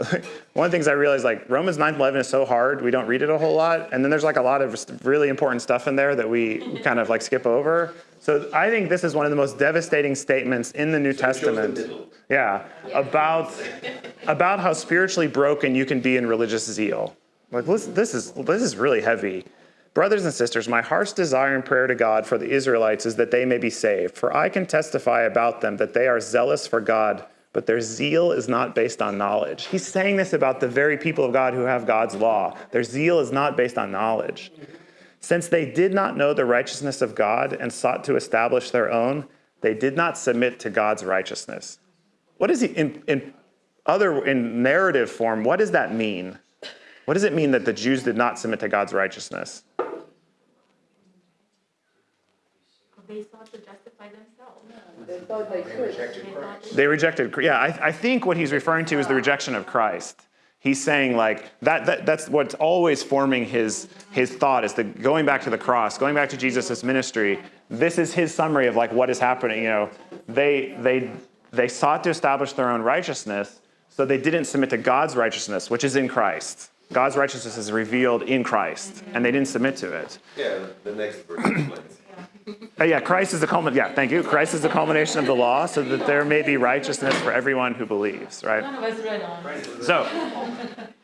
S1: one of the things I realized like Romans 9 11 is so hard, we don't read it a whole lot. And then there's like a lot of really important stuff in there that we kind of like skip over. So I think this is one of the most devastating statements in the New
S2: it shows the
S1: Testament. Yeah, about about how spiritually broken you can be in religious zeal. Like this, this is this is really heavy. Brothers and sisters, my heart's desire and prayer to God for the Israelites is that they may be saved. For I can testify about them that they are zealous for God, but their zeal is not based on knowledge. He's saying this about the very people of God who have God's law. Their zeal is not based on knowledge. Since they did not know the righteousness of God and sought to establish their own, they did not submit to God's righteousness. What is he in, in other in narrative form? What does that mean? What does it mean that the Jews did not submit to God's righteousness?
S9: They sought to justify themselves.
S5: They thought they
S6: They
S5: could.
S6: rejected
S9: They
S6: Christ.
S1: They rejected. Yeah, I, I think what he's referring to is the rejection of Christ. He's saying like that, that that's what's always forming his his thought is the going back to the cross, going back to Jesus' ministry. This is his summary of like what is happening. You know, they they they sought to establish their own righteousness, so they didn't submit to God's righteousness, which is in Christ. God's righteousness is revealed in Christ, and they didn't submit to it.
S2: Yeah, the next verse explains.
S1: Uh, yeah, Christ is the culmin. Yeah, thank you. Christ is the culmination of the law, so that there may be righteousness for everyone who believes. Right.
S9: None of us read on.
S1: So,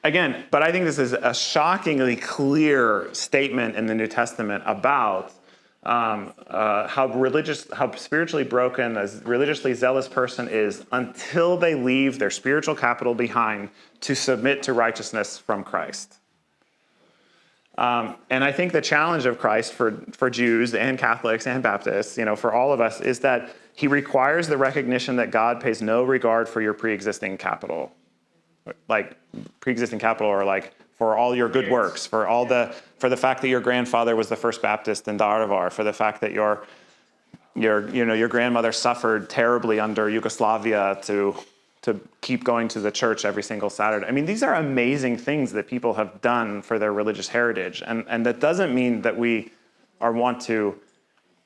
S1: again, but I think this is a shockingly clear statement in the New Testament about um, uh, how religious, how spiritually broken a religiously zealous person is until they leave their spiritual capital behind to submit to righteousness from Christ. Um, and I think the challenge of Christ for, for Jews and Catholics and Baptists, you know, for all of us, is that he requires the recognition that God pays no regard for your pre-existing capital. Like pre-existing capital or like for all your good works for all the for the fact that your grandfather was the first baptist in Daruvar, for the fact that your your you know your grandmother suffered terribly under yugoslavia to to keep going to the church every single saturday i mean these are amazing things that people have done for their religious heritage and and that doesn't mean that we are want to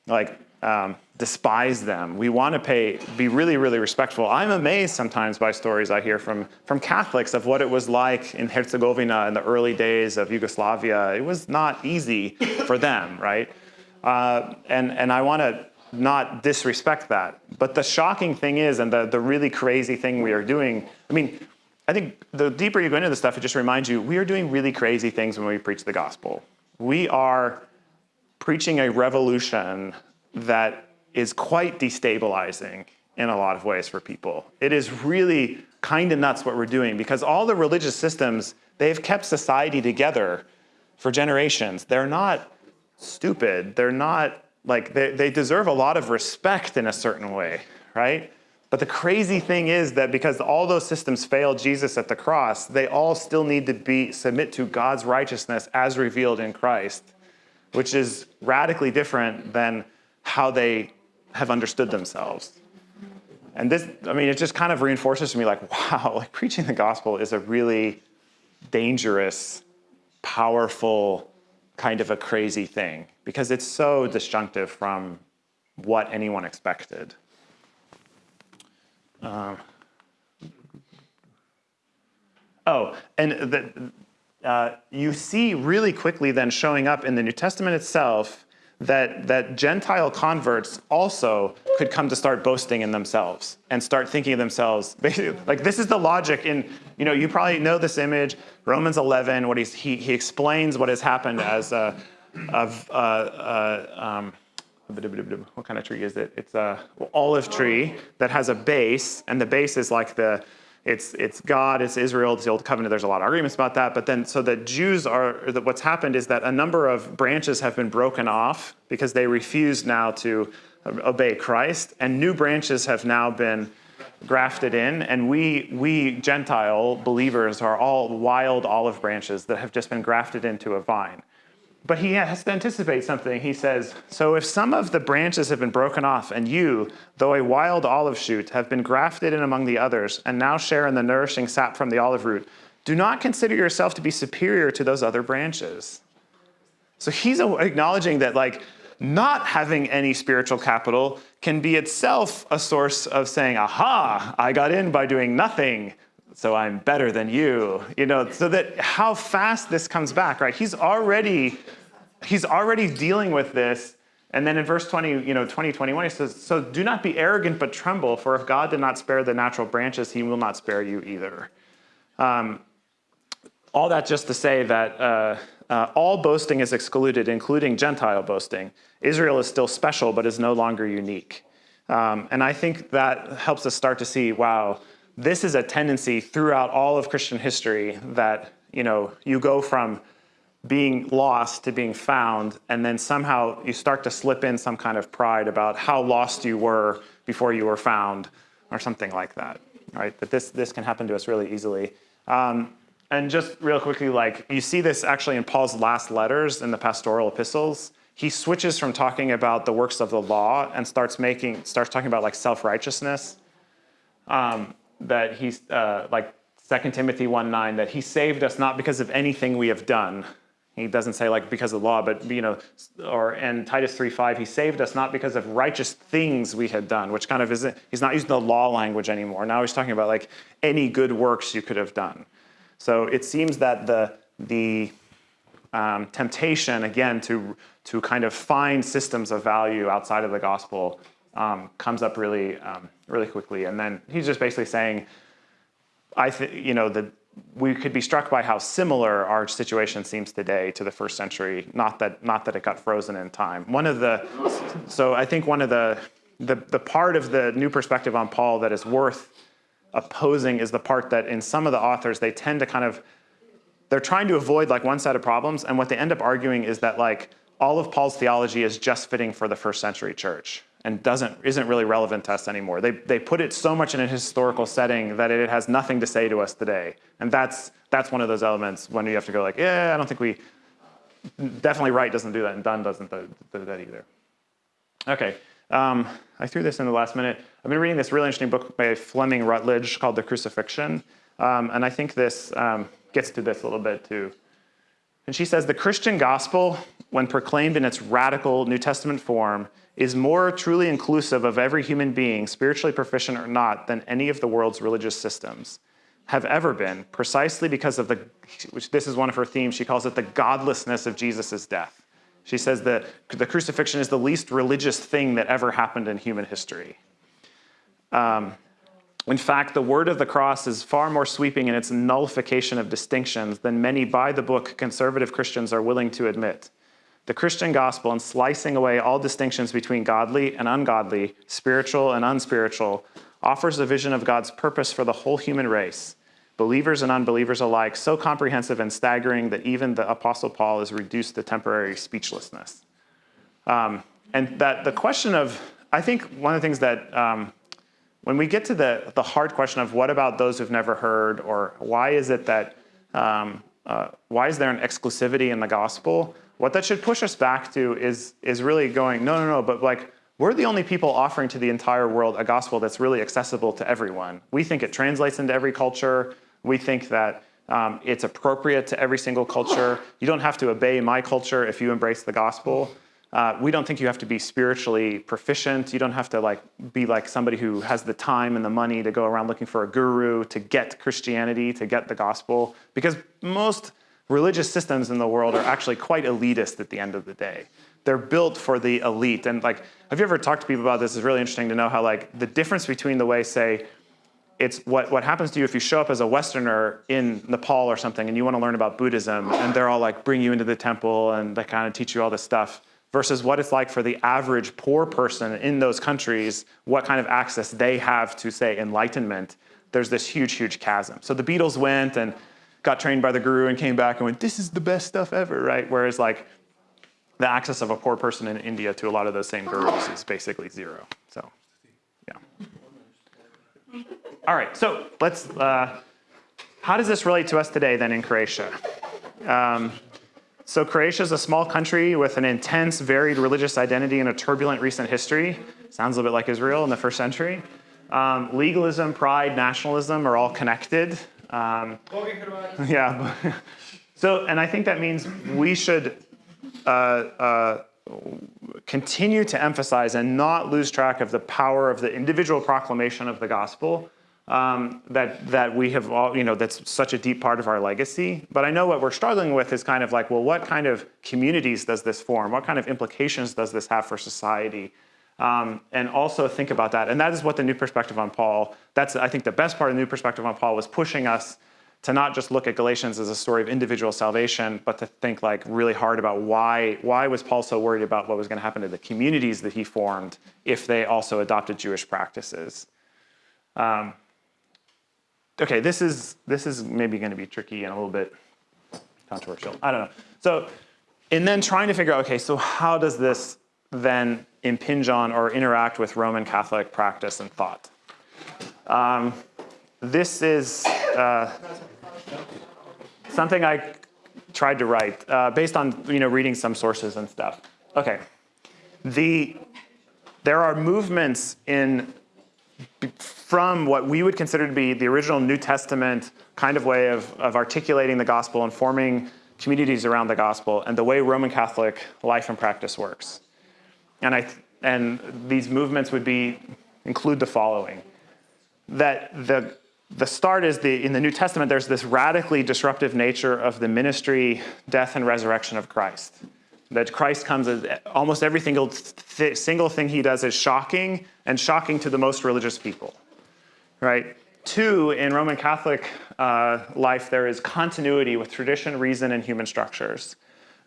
S1: like um, despise them. We want to pay, be really, really respectful. I'm amazed sometimes by stories I hear from from Catholics of what it was like in Herzegovina in the early days of Yugoslavia. It was not easy for them, right? Uh, and and I want to not disrespect that. But the shocking thing is, and the the really crazy thing we are doing. I mean, I think the deeper you go into this stuff, it just reminds you we are doing really crazy things when we preach the gospel. We are preaching a revolution that is quite destabilizing in a lot of ways for people. It is really kind of nuts what we're doing because all the religious systems, they've kept society together for generations. They're not stupid. They're not like they, they deserve a lot of respect in a certain way, right? But the crazy thing is that because all those systems failed Jesus at the cross, they all still need to be submit to God's righteousness as revealed in Christ, which is radically different than how they have understood themselves. And this, I mean, it just kind of reinforces to me like, [laughs] wow, like preaching the gospel is a really dangerous, powerful, kind of a crazy thing because it's so disjunctive from what anyone expected. Um, oh, and the, uh, you see really quickly then showing up in the New Testament itself that, that Gentile converts also could come to start boasting in themselves and start thinking of themselves, [laughs] like this is the logic in, you know, you probably know this image, Romans 11, what he, he explains what has happened as a, of, uh, uh, um, what kind of tree is it? It's a olive tree that has a base, and the base is like the, it's it's God, it's Israel, it's the old covenant. There's a lot of arguments about that, but then so the Jews are that what's happened is that a number of branches have been broken off because they refuse now to obey Christ, and new branches have now been grafted in, and we we Gentile believers are all wild olive branches that have just been grafted into a vine. But he has to anticipate something. He says, So if some of the branches have been broken off, and you, though a wild olive shoot, have been grafted in among the others, and now share in the nourishing sap from the olive root, do not consider yourself to be superior to those other branches. So he's acknowledging that, like, not having any spiritual capital can be itself a source of saying, aha, I got in by doing nothing so I'm better than you, you know, so that how fast this comes back, right? He's already, he's already dealing with this. And then in verse 20, you know, 20, 21, he says, so do not be arrogant, but tremble, for if God did not spare the natural branches, he will not spare you either. Um, all that just to say that uh, uh, all boasting is excluded, including Gentile boasting. Israel is still special, but is no longer unique. Um, and I think that helps us start to see, wow, this is a tendency throughout all of Christian history that you know you go from being lost to being found, and then somehow you start to slip in some kind of pride about how lost you were before you were found, or something like that. Right? That this this can happen to us really easily. Um, and just real quickly, like you see this actually in Paul's last letters in the pastoral epistles. He switches from talking about the works of the law and starts making starts talking about like self righteousness. Um, that he's uh, like 2 Timothy 1 9, that he saved us not because of anything we have done. He doesn't say like because of the law, but you know, or in Titus 3 5, he saved us not because of righteous things we had done, which kind of isn't, he's not using the law language anymore. Now he's talking about like any good works you could have done. So it seems that the, the um, temptation, again, to, to kind of find systems of value outside of the gospel um, comes up really, um, really quickly. And then he's just basically saying, I think, you know, that we could be struck by how similar our situation seems today to the first century. Not that, not that it got frozen in time. One of the, so I think one of the, the, the part of the new perspective on Paul that is worth opposing is the part that in some of the authors they tend to kind of they're trying to avoid like one set of problems and what they end up arguing is that like all of paul's theology is just fitting for the first century church and doesn't isn't really relevant to us anymore. They they put it so much in a historical setting that it has nothing to say to us today. And that's that's one of those elements when you have to go like, yeah, I don't think we definitely Wright doesn't do that, and Dunn doesn't do that either. Okay, um, I threw this in the last minute. I've been reading this really interesting book by Fleming Rutledge called The Crucifixion, um, and I think this um, gets to this a little bit too. And she says the Christian gospel, when proclaimed in its radical New Testament form, is more truly inclusive of every human being, spiritually proficient or not, than any of the world's religious systems have ever been, precisely because of the, which this is one of her themes, she calls it the godlessness of Jesus' death. She says that the crucifixion is the least religious thing that ever happened in human history. Um, in fact, the word of the cross is far more sweeping in its nullification of distinctions than many by the book conservative Christians are willing to admit. The Christian gospel, in slicing away all distinctions between godly and ungodly, spiritual and unspiritual, offers a vision of God's purpose for the whole human race believers and unbelievers alike, so comprehensive and staggering that even the Apostle Paul is reduced to temporary speechlessness. Um, and that the question of, I think one of the things that um, when we get to the, the hard question of what about those who've never heard, or why is it that, um, uh, why is there an exclusivity in the gospel? What that should push us back to is, is really going, no, no, no, but like, we're the only people offering to the entire world a gospel that's really accessible to everyone. We think it translates into every culture. We think that um, it's appropriate to every single culture. You don't have to obey my culture if you embrace the gospel. Uh, we don't think you have to be spiritually proficient. You don't have to like be like somebody who has the time and the money to go around looking for a guru to get Christianity, to get the gospel, because most religious systems in the world are actually quite elitist at the end of the day. They're built for the elite. And like, have you ever talked to people about this? It's really interesting to know how like the difference between the way, say, it's what, what happens to you if you show up as a Westerner in Nepal or something and you want to learn about Buddhism and they're all like bring you into the temple and they kind of teach you all this stuff versus what it's like for the average poor person in those countries, what kind of access they have to say enlightenment. There's this huge, huge chasm. So the Beatles went and got trained by the guru and came back and went, this is the best stuff ever, right? Whereas like the access of a poor person in India to a lot of those same gurus is basically zero. So, yeah. All right, so let's, uh, how does this relate to us today then in Croatia? Um, so Croatia is a small country with an intense, varied religious identity and a turbulent recent history. Sounds a little bit like Israel in the first century. Um, legalism, pride, nationalism are all connected. Um, [laughs] yeah. so, and I think that means we should uh, uh, continue to emphasize and not lose track of the power of the individual proclamation of the gospel um, that that we have all you know that's such a deep part of our legacy. But I know what we're struggling with is kind of like, well, what kind of communities does this form? What kind of implications does this have for society? Um, and also think about that. And that is what the new perspective on Paul. That's I think the best part of the new perspective on Paul was pushing us to not just look at Galatians as a story of individual salvation, but to think like really hard about why why was Paul so worried about what was going to happen to the communities that he formed if they also adopted Jewish practices. Um, okay, this is this is maybe going to be tricky and a little bit controversial. I don't know. So, and then trying to figure out, okay, so how does this then impinge on or interact with Roman Catholic practice and thought? Um, this is uh, something I tried to write uh, based on you know reading some sources and stuff. Okay, the there are movements in from what we would consider to be the original New Testament kind of way of, of articulating the gospel and forming communities around the gospel and the way Roman Catholic life and practice works. And, I, and these movements would be, include the following. That the, the start is the, in the New Testament, there's this radically disruptive nature of the ministry, death, and resurrection of Christ that Christ comes as almost every single, th- single thing he does is shocking and shocking to the most religious people, right? Two, in Roman Catholic uh, life, there is continuity with tradition, reason, and human structures.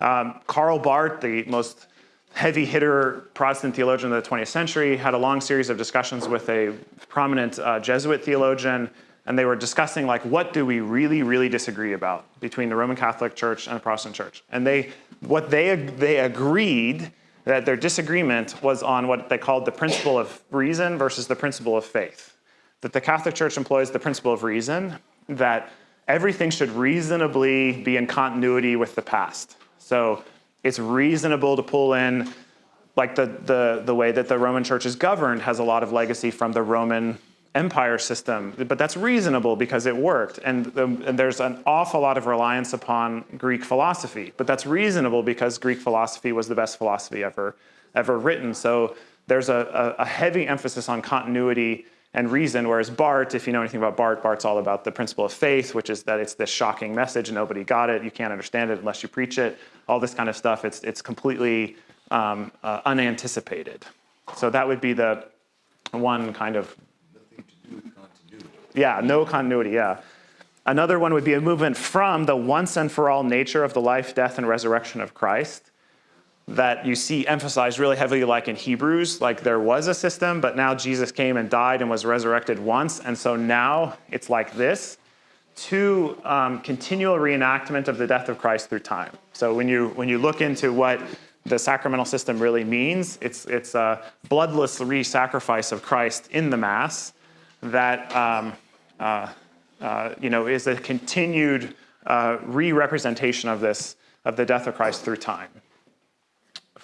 S1: Um, Karl Barth, the most heavy hitter Protestant theologian of the 20th century, had a long series of discussions with a prominent uh, Jesuit theologian and they were discussing like what do we really really disagree about between the roman catholic church and the protestant church? And they what they they agreed that their disagreement was on what they called the principle of reason versus the principle of faith. That the catholic church employs the principle of reason that everything should reasonably be in continuity with the past. So it's reasonable to pull in like the, the, the way that the roman church is governed has a lot of legacy from the roman empire system, but that's reasonable because it worked. And, the, and, there's an awful lot of reliance upon Greek philosophy, but that's reasonable because Greek philosophy was the best philosophy ever, ever written. So there's a, a, heavy emphasis on continuity and reason, whereas Barth, if you know anything about Barth, Barth's all about the principle of faith, which is that it's this shocking message, nobody got it, you can't understand it unless you preach it, all this kind of stuff. It's, it's completely um, uh, unanticipated. So that would be the one kind of yeah, no continuity, yeah. Another one would be a movement from the once and for all nature of the life, death, and resurrection of Christ that you see emphasized really heavily like in Hebrews, like there was a system, but now Jesus came and died and was resurrected once, and so now it's like this. to um, continual reenactment of the death of Christ through time. So when you when you look into what the sacramental system really means, it's it's a bloodless re-sacrifice of Christ in the Mass that um, uh, uh, you know is a continued uh, re-representation of this of the death of Christ through time.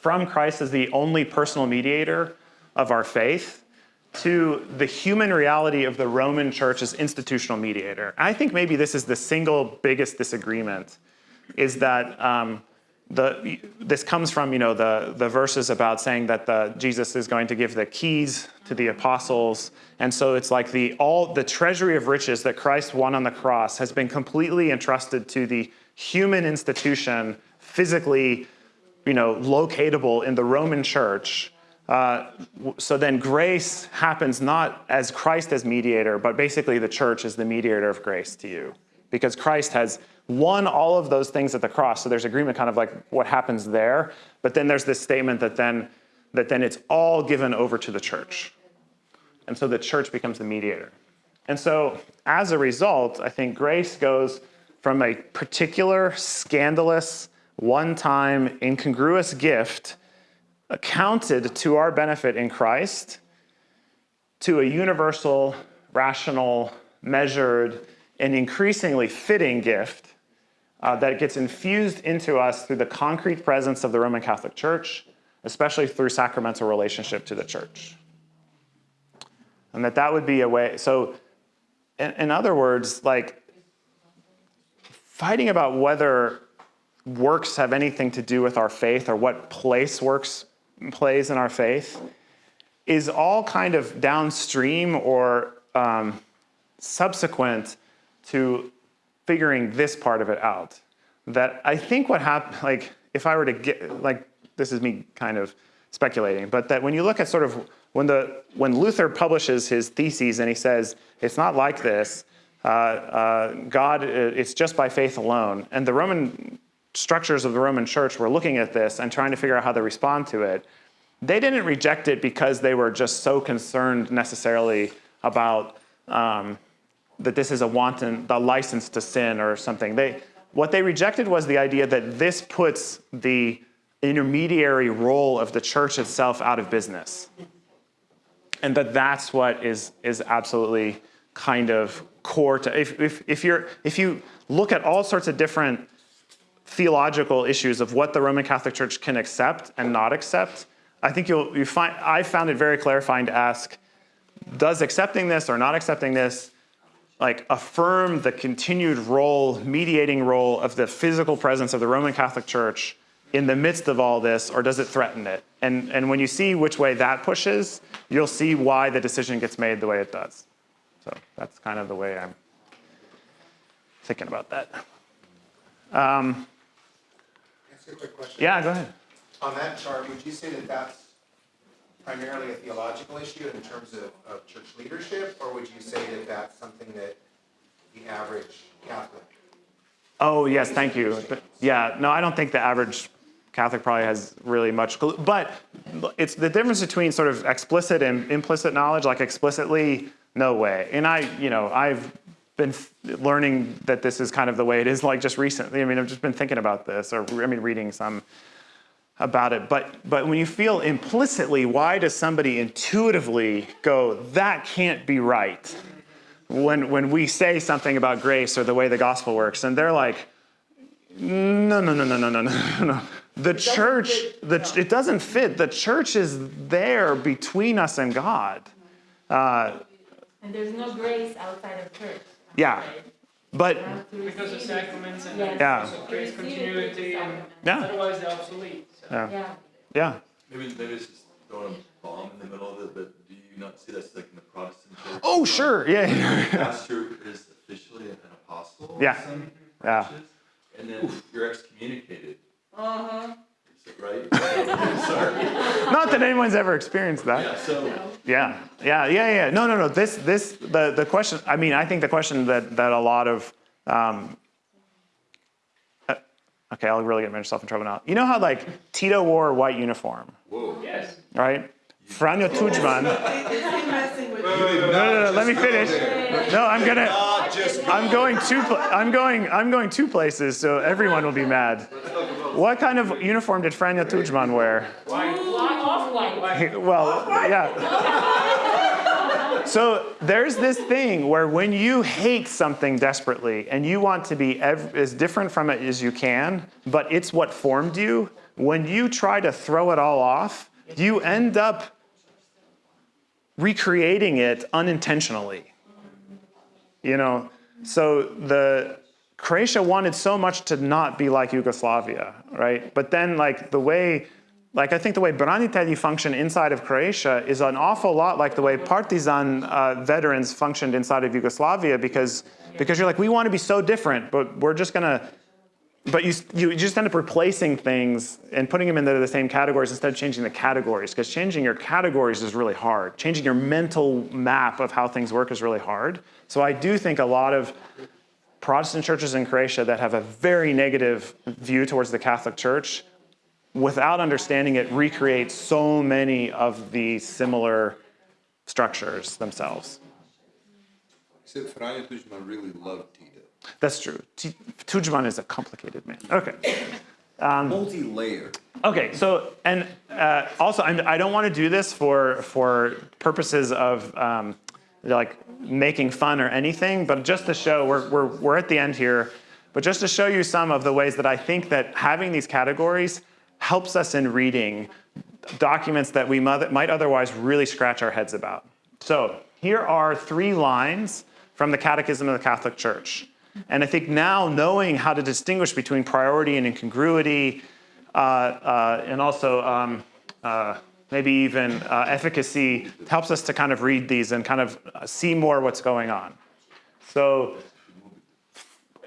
S1: From Christ as the only personal mediator of our faith to the human reality of the Roman church as institutional mediator. I think maybe this is the single biggest disagreement is that um, the, this comes from you know the, the verses about saying that the, Jesus is going to give the keys to the apostles, and so it's like the all the treasury of riches that Christ won on the cross has been completely entrusted to the human institution, physically, you know, locatable in the Roman Church. Uh, so then grace happens not as Christ as mediator, but basically the church is the mediator of grace to you. Because Christ has won all of those things at the cross. So there's agreement kind of like what happens there. But then there's this statement that then that then it's all given over to the church. And so the church becomes the mediator. And so as a result, I think grace goes from a particular scandalous, one-time, incongruous gift accounted to our benefit in Christ to a universal, rational, measured, and increasingly fitting gift uh, that gets infused into us through the concrete presence of the Roman Catholic Church, especially through sacramental relationship to the church. And that that would be a way, so in, in other words, like fighting about whether works have anything to do with our faith or what place works plays in our faith is all kind of downstream or um, subsequent to figuring this part of it out. That I think what happened, like if I were to get, like this is me kind of speculating, but that when you look at sort of when the when Luther publishes his theses and he says it's not like this, uh, uh, God, it's just by faith alone, and the Roman structures of the Roman Church were looking at this and trying to figure out how to respond to it. They didn't reject it because they were just so concerned necessarily about um, that this is a wanton, the license to sin or something. They, what they rejected was the idea that this puts the intermediary role of the church itself out of business. And that that's what is, is absolutely kind of core to, if, if, if, you're, if you look at all sorts of different theological issues of what the Roman Catholic Church can accept and not accept, I think you'll you find I found it very clarifying to ask, does accepting this or not accepting this like affirm the continued role, mediating role of the physical presence of the Roman Catholic Church in the midst of all this, or does it threaten it? And, and when you see which way that pushes, you'll see why the decision gets made the way it does. So that's kind of the way I'm thinking about that. Um,
S6: a quick question.
S1: yeah, go ahead.
S6: On that chart, would you say that that's primarily a theological issue in terms of, of church leadership? Or would you say that that's something that the average Catholic?
S1: Oh, yes, thank you. But yeah, no, I don't think the average Catholic probably has really much, clue. but it's the difference between sort of explicit and implicit knowledge, like explicitly, no way. And I, you know, I've been learning that this is kind of the way it is like just recently. I mean, I've just been thinking about this or, I mean, reading some about it. But, but when you feel implicitly, why does somebody intuitively go, that can't be right? When, when we say something about grace or the way the gospel works, and they're like, no, no, no, no, no, no, no, no. The church, the, it doesn't fit. The church is there between us and God. Uh,
S9: And there's no grace outside of church. I'm
S1: Yeah. but
S9: You have to
S4: Because of sacraments and
S9: Yes.
S1: Yeah.
S4: also grace
S9: You receive it through
S4: continuity and
S1: yeah,
S4: otherwise they're obsolete. So.
S1: yeah,
S9: Yeah.
S1: yeah.
S8: Maybe, maybe it's just throwing a bomb in the middle of it, but do you not see that's like in the Protestant church?
S1: Oh, sure, yeah, yeah.
S8: Pastor is officially an apostle.
S1: Yeah. Yeah.
S8: churches, And then you're excommunicated,
S5: Uh-huh.
S8: is it right? Sorry.
S1: Not that anyone's ever experienced that.
S8: Yeah, so,
S1: Yeah, yeah, yeah, yeah. No, no, no. This, this, the, the question. I mean, I think the question that that a lot of. Um, uh, okay, I'll really get myself in trouble now. You know how like Tito wore a white uniform,
S8: whoa.
S4: Yes.
S1: right? Franjo Tuđman.
S5: Is he messing with?
S1: No, no, no. Let me finish. No, I'm gonna.
S9: Not just me.
S1: I'm going two. I'm going. I'm going two places, so everyone will be mad. What kind of uniform did Franja Tuđman wear?
S9: Why off white?
S1: Well, yeah. So there's this thing where when you hate something desperately and you want to be ev- as different from it as you can, but it's what formed you, when you try to throw it all off, you end up recreating it unintentionally. You know, so the Croatia wanted so much to not be like Yugoslavia, right? But then like the way like I think the way branitelji function inside of Croatia is an awful lot like the way partisan uh, veterans functioned inside of Yugoslavia because because you're like we want to be so different, but we're just gonna. But you you just end up replacing things and putting them into the same categories instead of changing the categories because changing your categories is really hard. Changing your mental map of how things work is really hard. So I do think a lot of Protestant churches in Croatia that have a very negative view towards the Catholic Church without understanding it, recreate so many of the similar structures themselves.
S8: Franja Tuđman really loved Tito.
S1: That's true. T- Tudjman is a complicated man. Okay.
S8: Multi-layered.
S1: Okay. So, and uh, also, I'm, I don't want to do this for for purposes of um, like making fun or anything, but just to show we're, we're we're at the end here. But just to show you some of the ways that I think that having these categories helps us in reading documents that we might otherwise really scratch our heads about. So here are three lines from the Catechism of the Catholic Church. And I think now knowing how to distinguish between priority and incongruity, uh, uh, and also um, uh, maybe even uh, efficacy, helps us to kind of read these and kind of uh, see more what's going on. So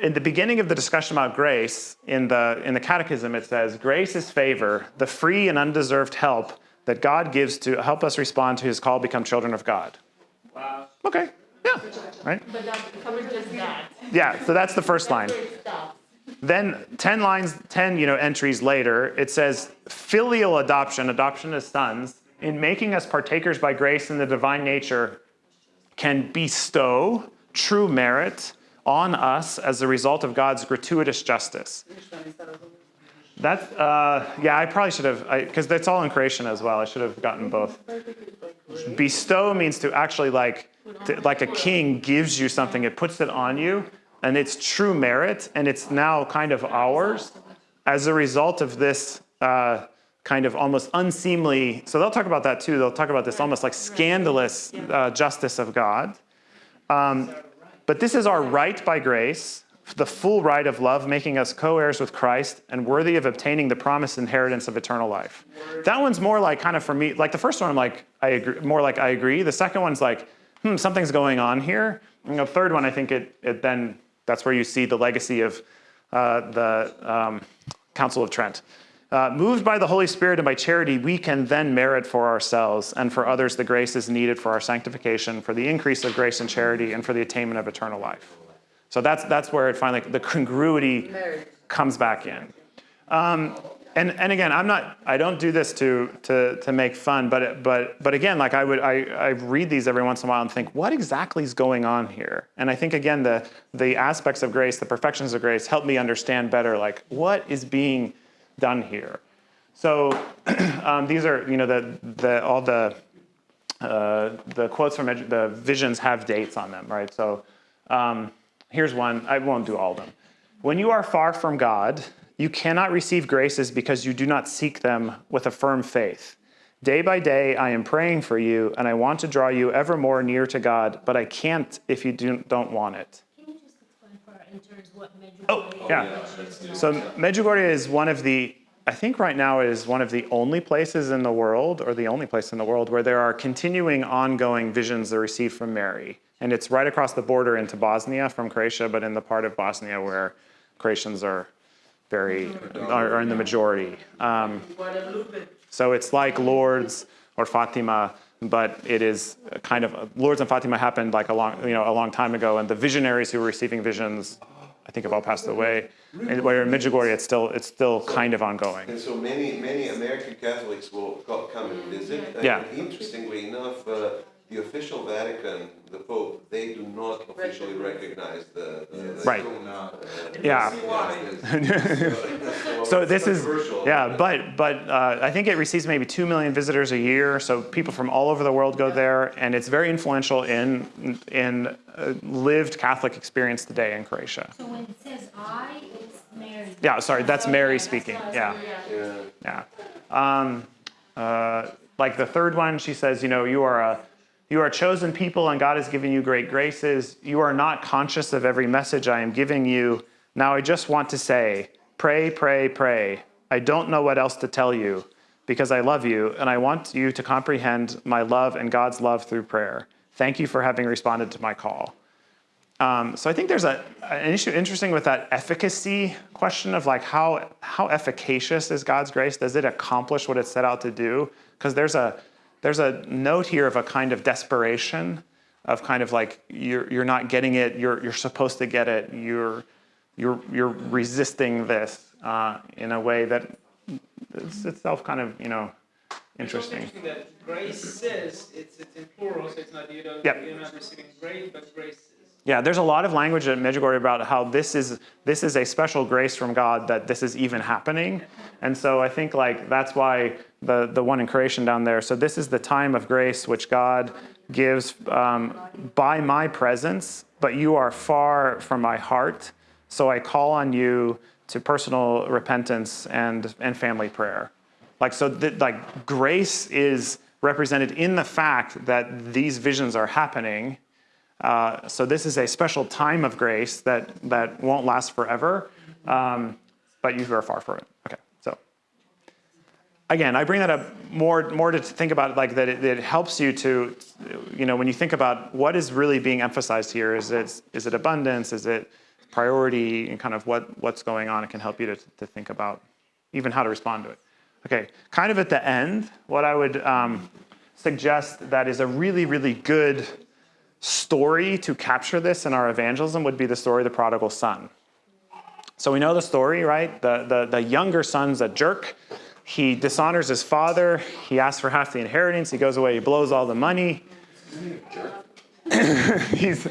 S1: in the beginning of the discussion about grace, in the, in the Catechism, it says, Grace is favor, the free and undeserved help that God gives to help us respond to his call become children of God.
S4: Wow.
S1: Okay, yeah, right?
S9: But that covers just that.
S1: Yeah, so that's the first line. Then 10 lines, 10 you know, entries later, it says filial adoption, adoption as sons, in making us partakers by grace in the divine nature, can bestow true merit on us as a result of God's gratuitous justice. That, uh, yeah, I probably should have, because that's all in Croatian as well. I should have gotten both. Bestow means to actually like, to, like a king gives you something, it puts it on you, and it's true merit, and it's now kind of ours as a result of this uh, kind of almost unseemly. So they'll talk about that too. They'll talk about this almost like scandalous uh, justice of God. Um, but this is our right by grace, the full right of love, making us co heirs with Christ and worthy of obtaining the promised inheritance of eternal life. That one's more like kind of for me, like the first one, I'm like, I agree, more like I agree. The second one's like, hmm, something's going on here. And the third one, I think it, it then, that's where you see the legacy of uh, the um, Council of Trent. Uh, moved by the Holy Spirit and by charity, we can then merit for ourselves and for others the graces needed for our sanctification, for the increase of grace and charity, and for the attainment of eternal life. So that's that's where it finally the congruity comes back in. Um, and and again, I'm not. I don't do this to to to make fun, but but but again, like I would, I I read these every once in a while and think, what exactly is going on here? And I think again, the the aspects of grace, the perfections of grace, help me understand better, like what is being done here. So [clears throat] um, these are, you know, the the all the uh, the quotes from the visions have dates on them, right? So um, here's one. I won't do all of them. When you are far from God, you cannot receive graces because you do not seek them with a firm faith. Day by day, I am praying for you, and I want to draw you ever more near to God, but I can't if you do, don't want it.
S9: Can you just explain for our interns what Medjugorje
S1: Oh, yeah. So Medjugorje is one of the, I think right now it is one of the only places in the world, or the only place in the world, where there are continuing ongoing visions that are received from Mary. And it's right across the border into Bosnia from Croatia, but in the part of Bosnia where Croatians are very, are, are in the majority. Um, so it's like Lourdes or Fatima, but it is kind of Lourdes and Fatima happened like a long, you know, a long time ago, and the visionaries who were receiving visions, I think, have all passed away. And where in Medjugorje, it's still it's still kind of ongoing.
S2: And so many, many American Catholics will come and visit. And
S1: Yeah.
S2: Interestingly enough, uh, the official Vatican, the Pope, they do not officially recognize the. the-
S1: Right.
S8: Still not.
S1: Yeah. [laughs] [laughs] So this is, yeah, but, but uh, I think it receives maybe 2 million visitors a year. So people from all over the world go there. And it's very influential in, in uh, lived Catholic experience today in Croatia.
S9: So when it says I, it's Mary.
S1: Yeah, sorry, that's Mary speaking. Yeah.
S2: Yeah.
S1: Yeah. Um, uh, like the third one, she says, you know, you are a you are chosen people and God has given you great graces. You are not conscious of every message I am giving you. Now I just want to say, pray, pray, pray. I don't know what else to tell you because I love you and I want you to comprehend my love and God's love through prayer. Thank you for having responded to my call. Um, so I think there's a, an issue interesting with that efficacy question of like how how efficacious is God's grace? Does it accomplish what it set out to do? Because there's a there's a note here of a kind of desperation, of kind of like you're you're not getting it. You're you're supposed to get it. You're you're you're resisting this uh, in a way that is itself kind of you know
S4: It's
S1: interesting.
S4: interesting that grace says, it's, it's in plural, so it's not, you
S1: Yep.
S4: you're not receiving grace, but grace.
S1: Yeah, there's a lot of language at Medjugorje about how this is this is a special grace from God that this is even happening, and so I think like that's why the the one in Croatian down there. So this is the time of grace which God gives um, by my presence, but you are far from my heart. So I call on you to personal repentance and and family prayer. Like so, th- like grace is represented in the fact that these visions are happening. Uh, so this is a special time of grace that that won't last forever, um, but you are far from it. Okay, so again, I bring that up more more to think about like that it, it helps you to, you know, when you think about what is really being emphasized here. Is it is it abundance? Is it priority? And kind of what what's going on? It can help you to to think about even how to respond to it. Okay, kind of at the end, what I would um, suggest that is a really really good story to capture this in our evangelism would be the story of the prodigal son. So we know the story, right? The, the, the younger son's a jerk. He dishonors his father. He asks for half the inheritance. He goes away. He blows all the money. [laughs] He's,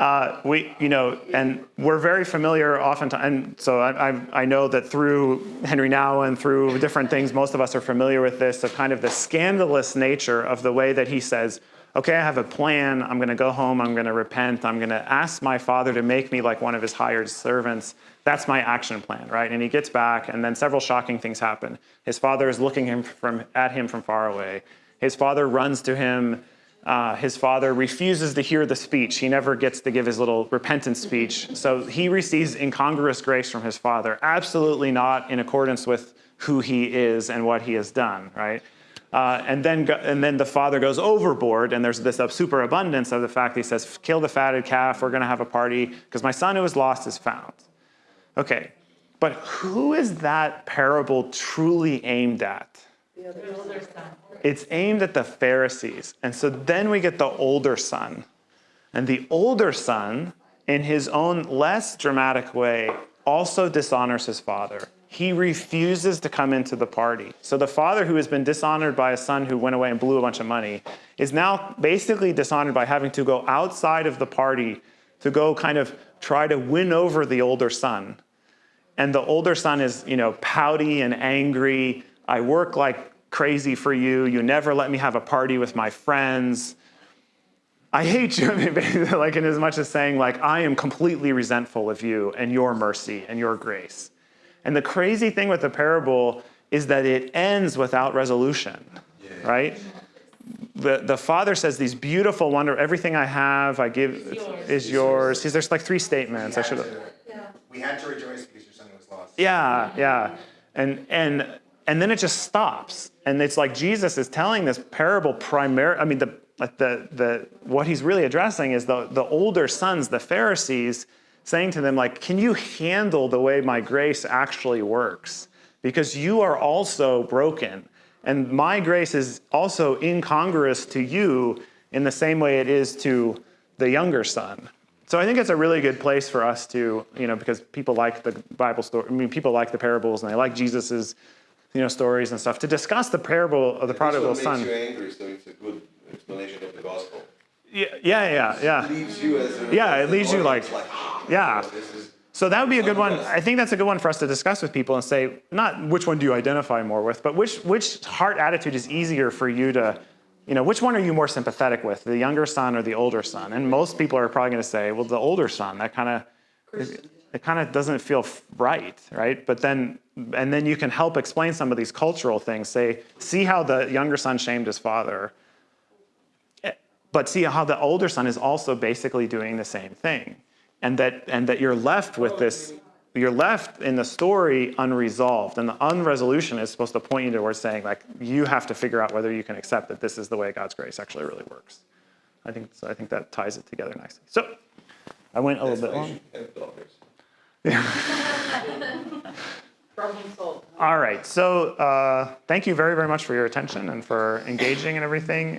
S1: uh, we, you know, and we're very familiar oftentimes. And so I, I, I know that through Henri Nouwen and through different things, most of us are familiar with this of kind of the scandalous nature of the way that he says, okay, I have a plan. I'm going to go home. I'm going to repent. I'm going to ask my father to make me like one of his hired servants. That's my action plan, right? And he gets back, and then several shocking things happen. His father is looking him from, at him from far away. His father runs to him. Uh, his father refuses to hear the speech. He never gets to give his little repentance speech. So he receives incongruous grace from his father, absolutely not in accordance with who he is and what he has done, right? Uh, and then go, and then the father goes overboard, and there's this superabundance of the fact that he says, "Kill the fatted calf. We're going to have a party because my son who was lost is found." Okay, but who is that parable truly aimed at?
S5: The
S9: Older son.
S1: It's aimed at the Pharisees, and so then we get the older son, and the older son, in his own less dramatic way, also dishonors his father. He refuses to come into the party. So the father who has been dishonored by a son who went away and blew a bunch of money is now basically dishonored by having to go outside of the party to go kind of try to win over the older son. And the older son is, you know, pouty and angry. I work like crazy for you. You never let me have a party with my friends. I hate you, [laughs] like in as much as saying, like, I am completely resentful of you and your mercy and your grace. And the crazy thing with the parable is that it ends without resolution, right? The, the father says these beautiful wonder, everything I have, I give
S9: yours.
S1: is yours. See, There's like three statements. I should have. Yeah.
S6: We had to rejoice because your son was lost.
S1: Yeah, yeah. And and and then it just stops. And it's like Jesus is telling this parable primarily, I mean, the like the the what he's really addressing is the the older sons, the Pharisees, saying to them, like, can you handle the way my grace actually works? Because you are also broken. And my grace is also incongruous to you in the same way it is to the younger son. So I think it's a really good place for us to, you know, because people like the Bible story. I mean, people like the parables and they like Jesus's, you know, stories and stuff to discuss the parable of the prodigal son.
S2: makes you angry, so it's a good. explanation of the gospel.
S1: Yeah, yeah, yeah, yeah.
S2: Leaves you as a
S1: Yeah, it
S2: as
S1: leaves you like-
S2: audience [gasps]
S1: yeah.
S2: you know, this is
S1: So that would be a good one. I think that's a good one for us to discuss with people and say, not which one do you identify more with, but which which heart attitude is easier for you to, you know, which one are you more sympathetic with, the younger son or the older son? And most people are probably going to say, well, the older son. That kind of
S5: Christian.
S1: it kind of doesn't feel right, right? But then, and then you can help explain some of these cultural things. Say, see how the younger son shamed his father, but see how the older son is also basically doing the same thing, and that and that you're left with this. You're left in the story unresolved, and the unresolution is supposed to point you towards saying, like, you have to figure out whether you can accept that this is the way God's grace actually really works. I think so. I think that ties it together nicely. So, I went a little bit long.
S2: have daughters. [laughs]
S5: Problem solved.
S1: All right. So uh, thank you very, very much for your attention and for engaging and everything.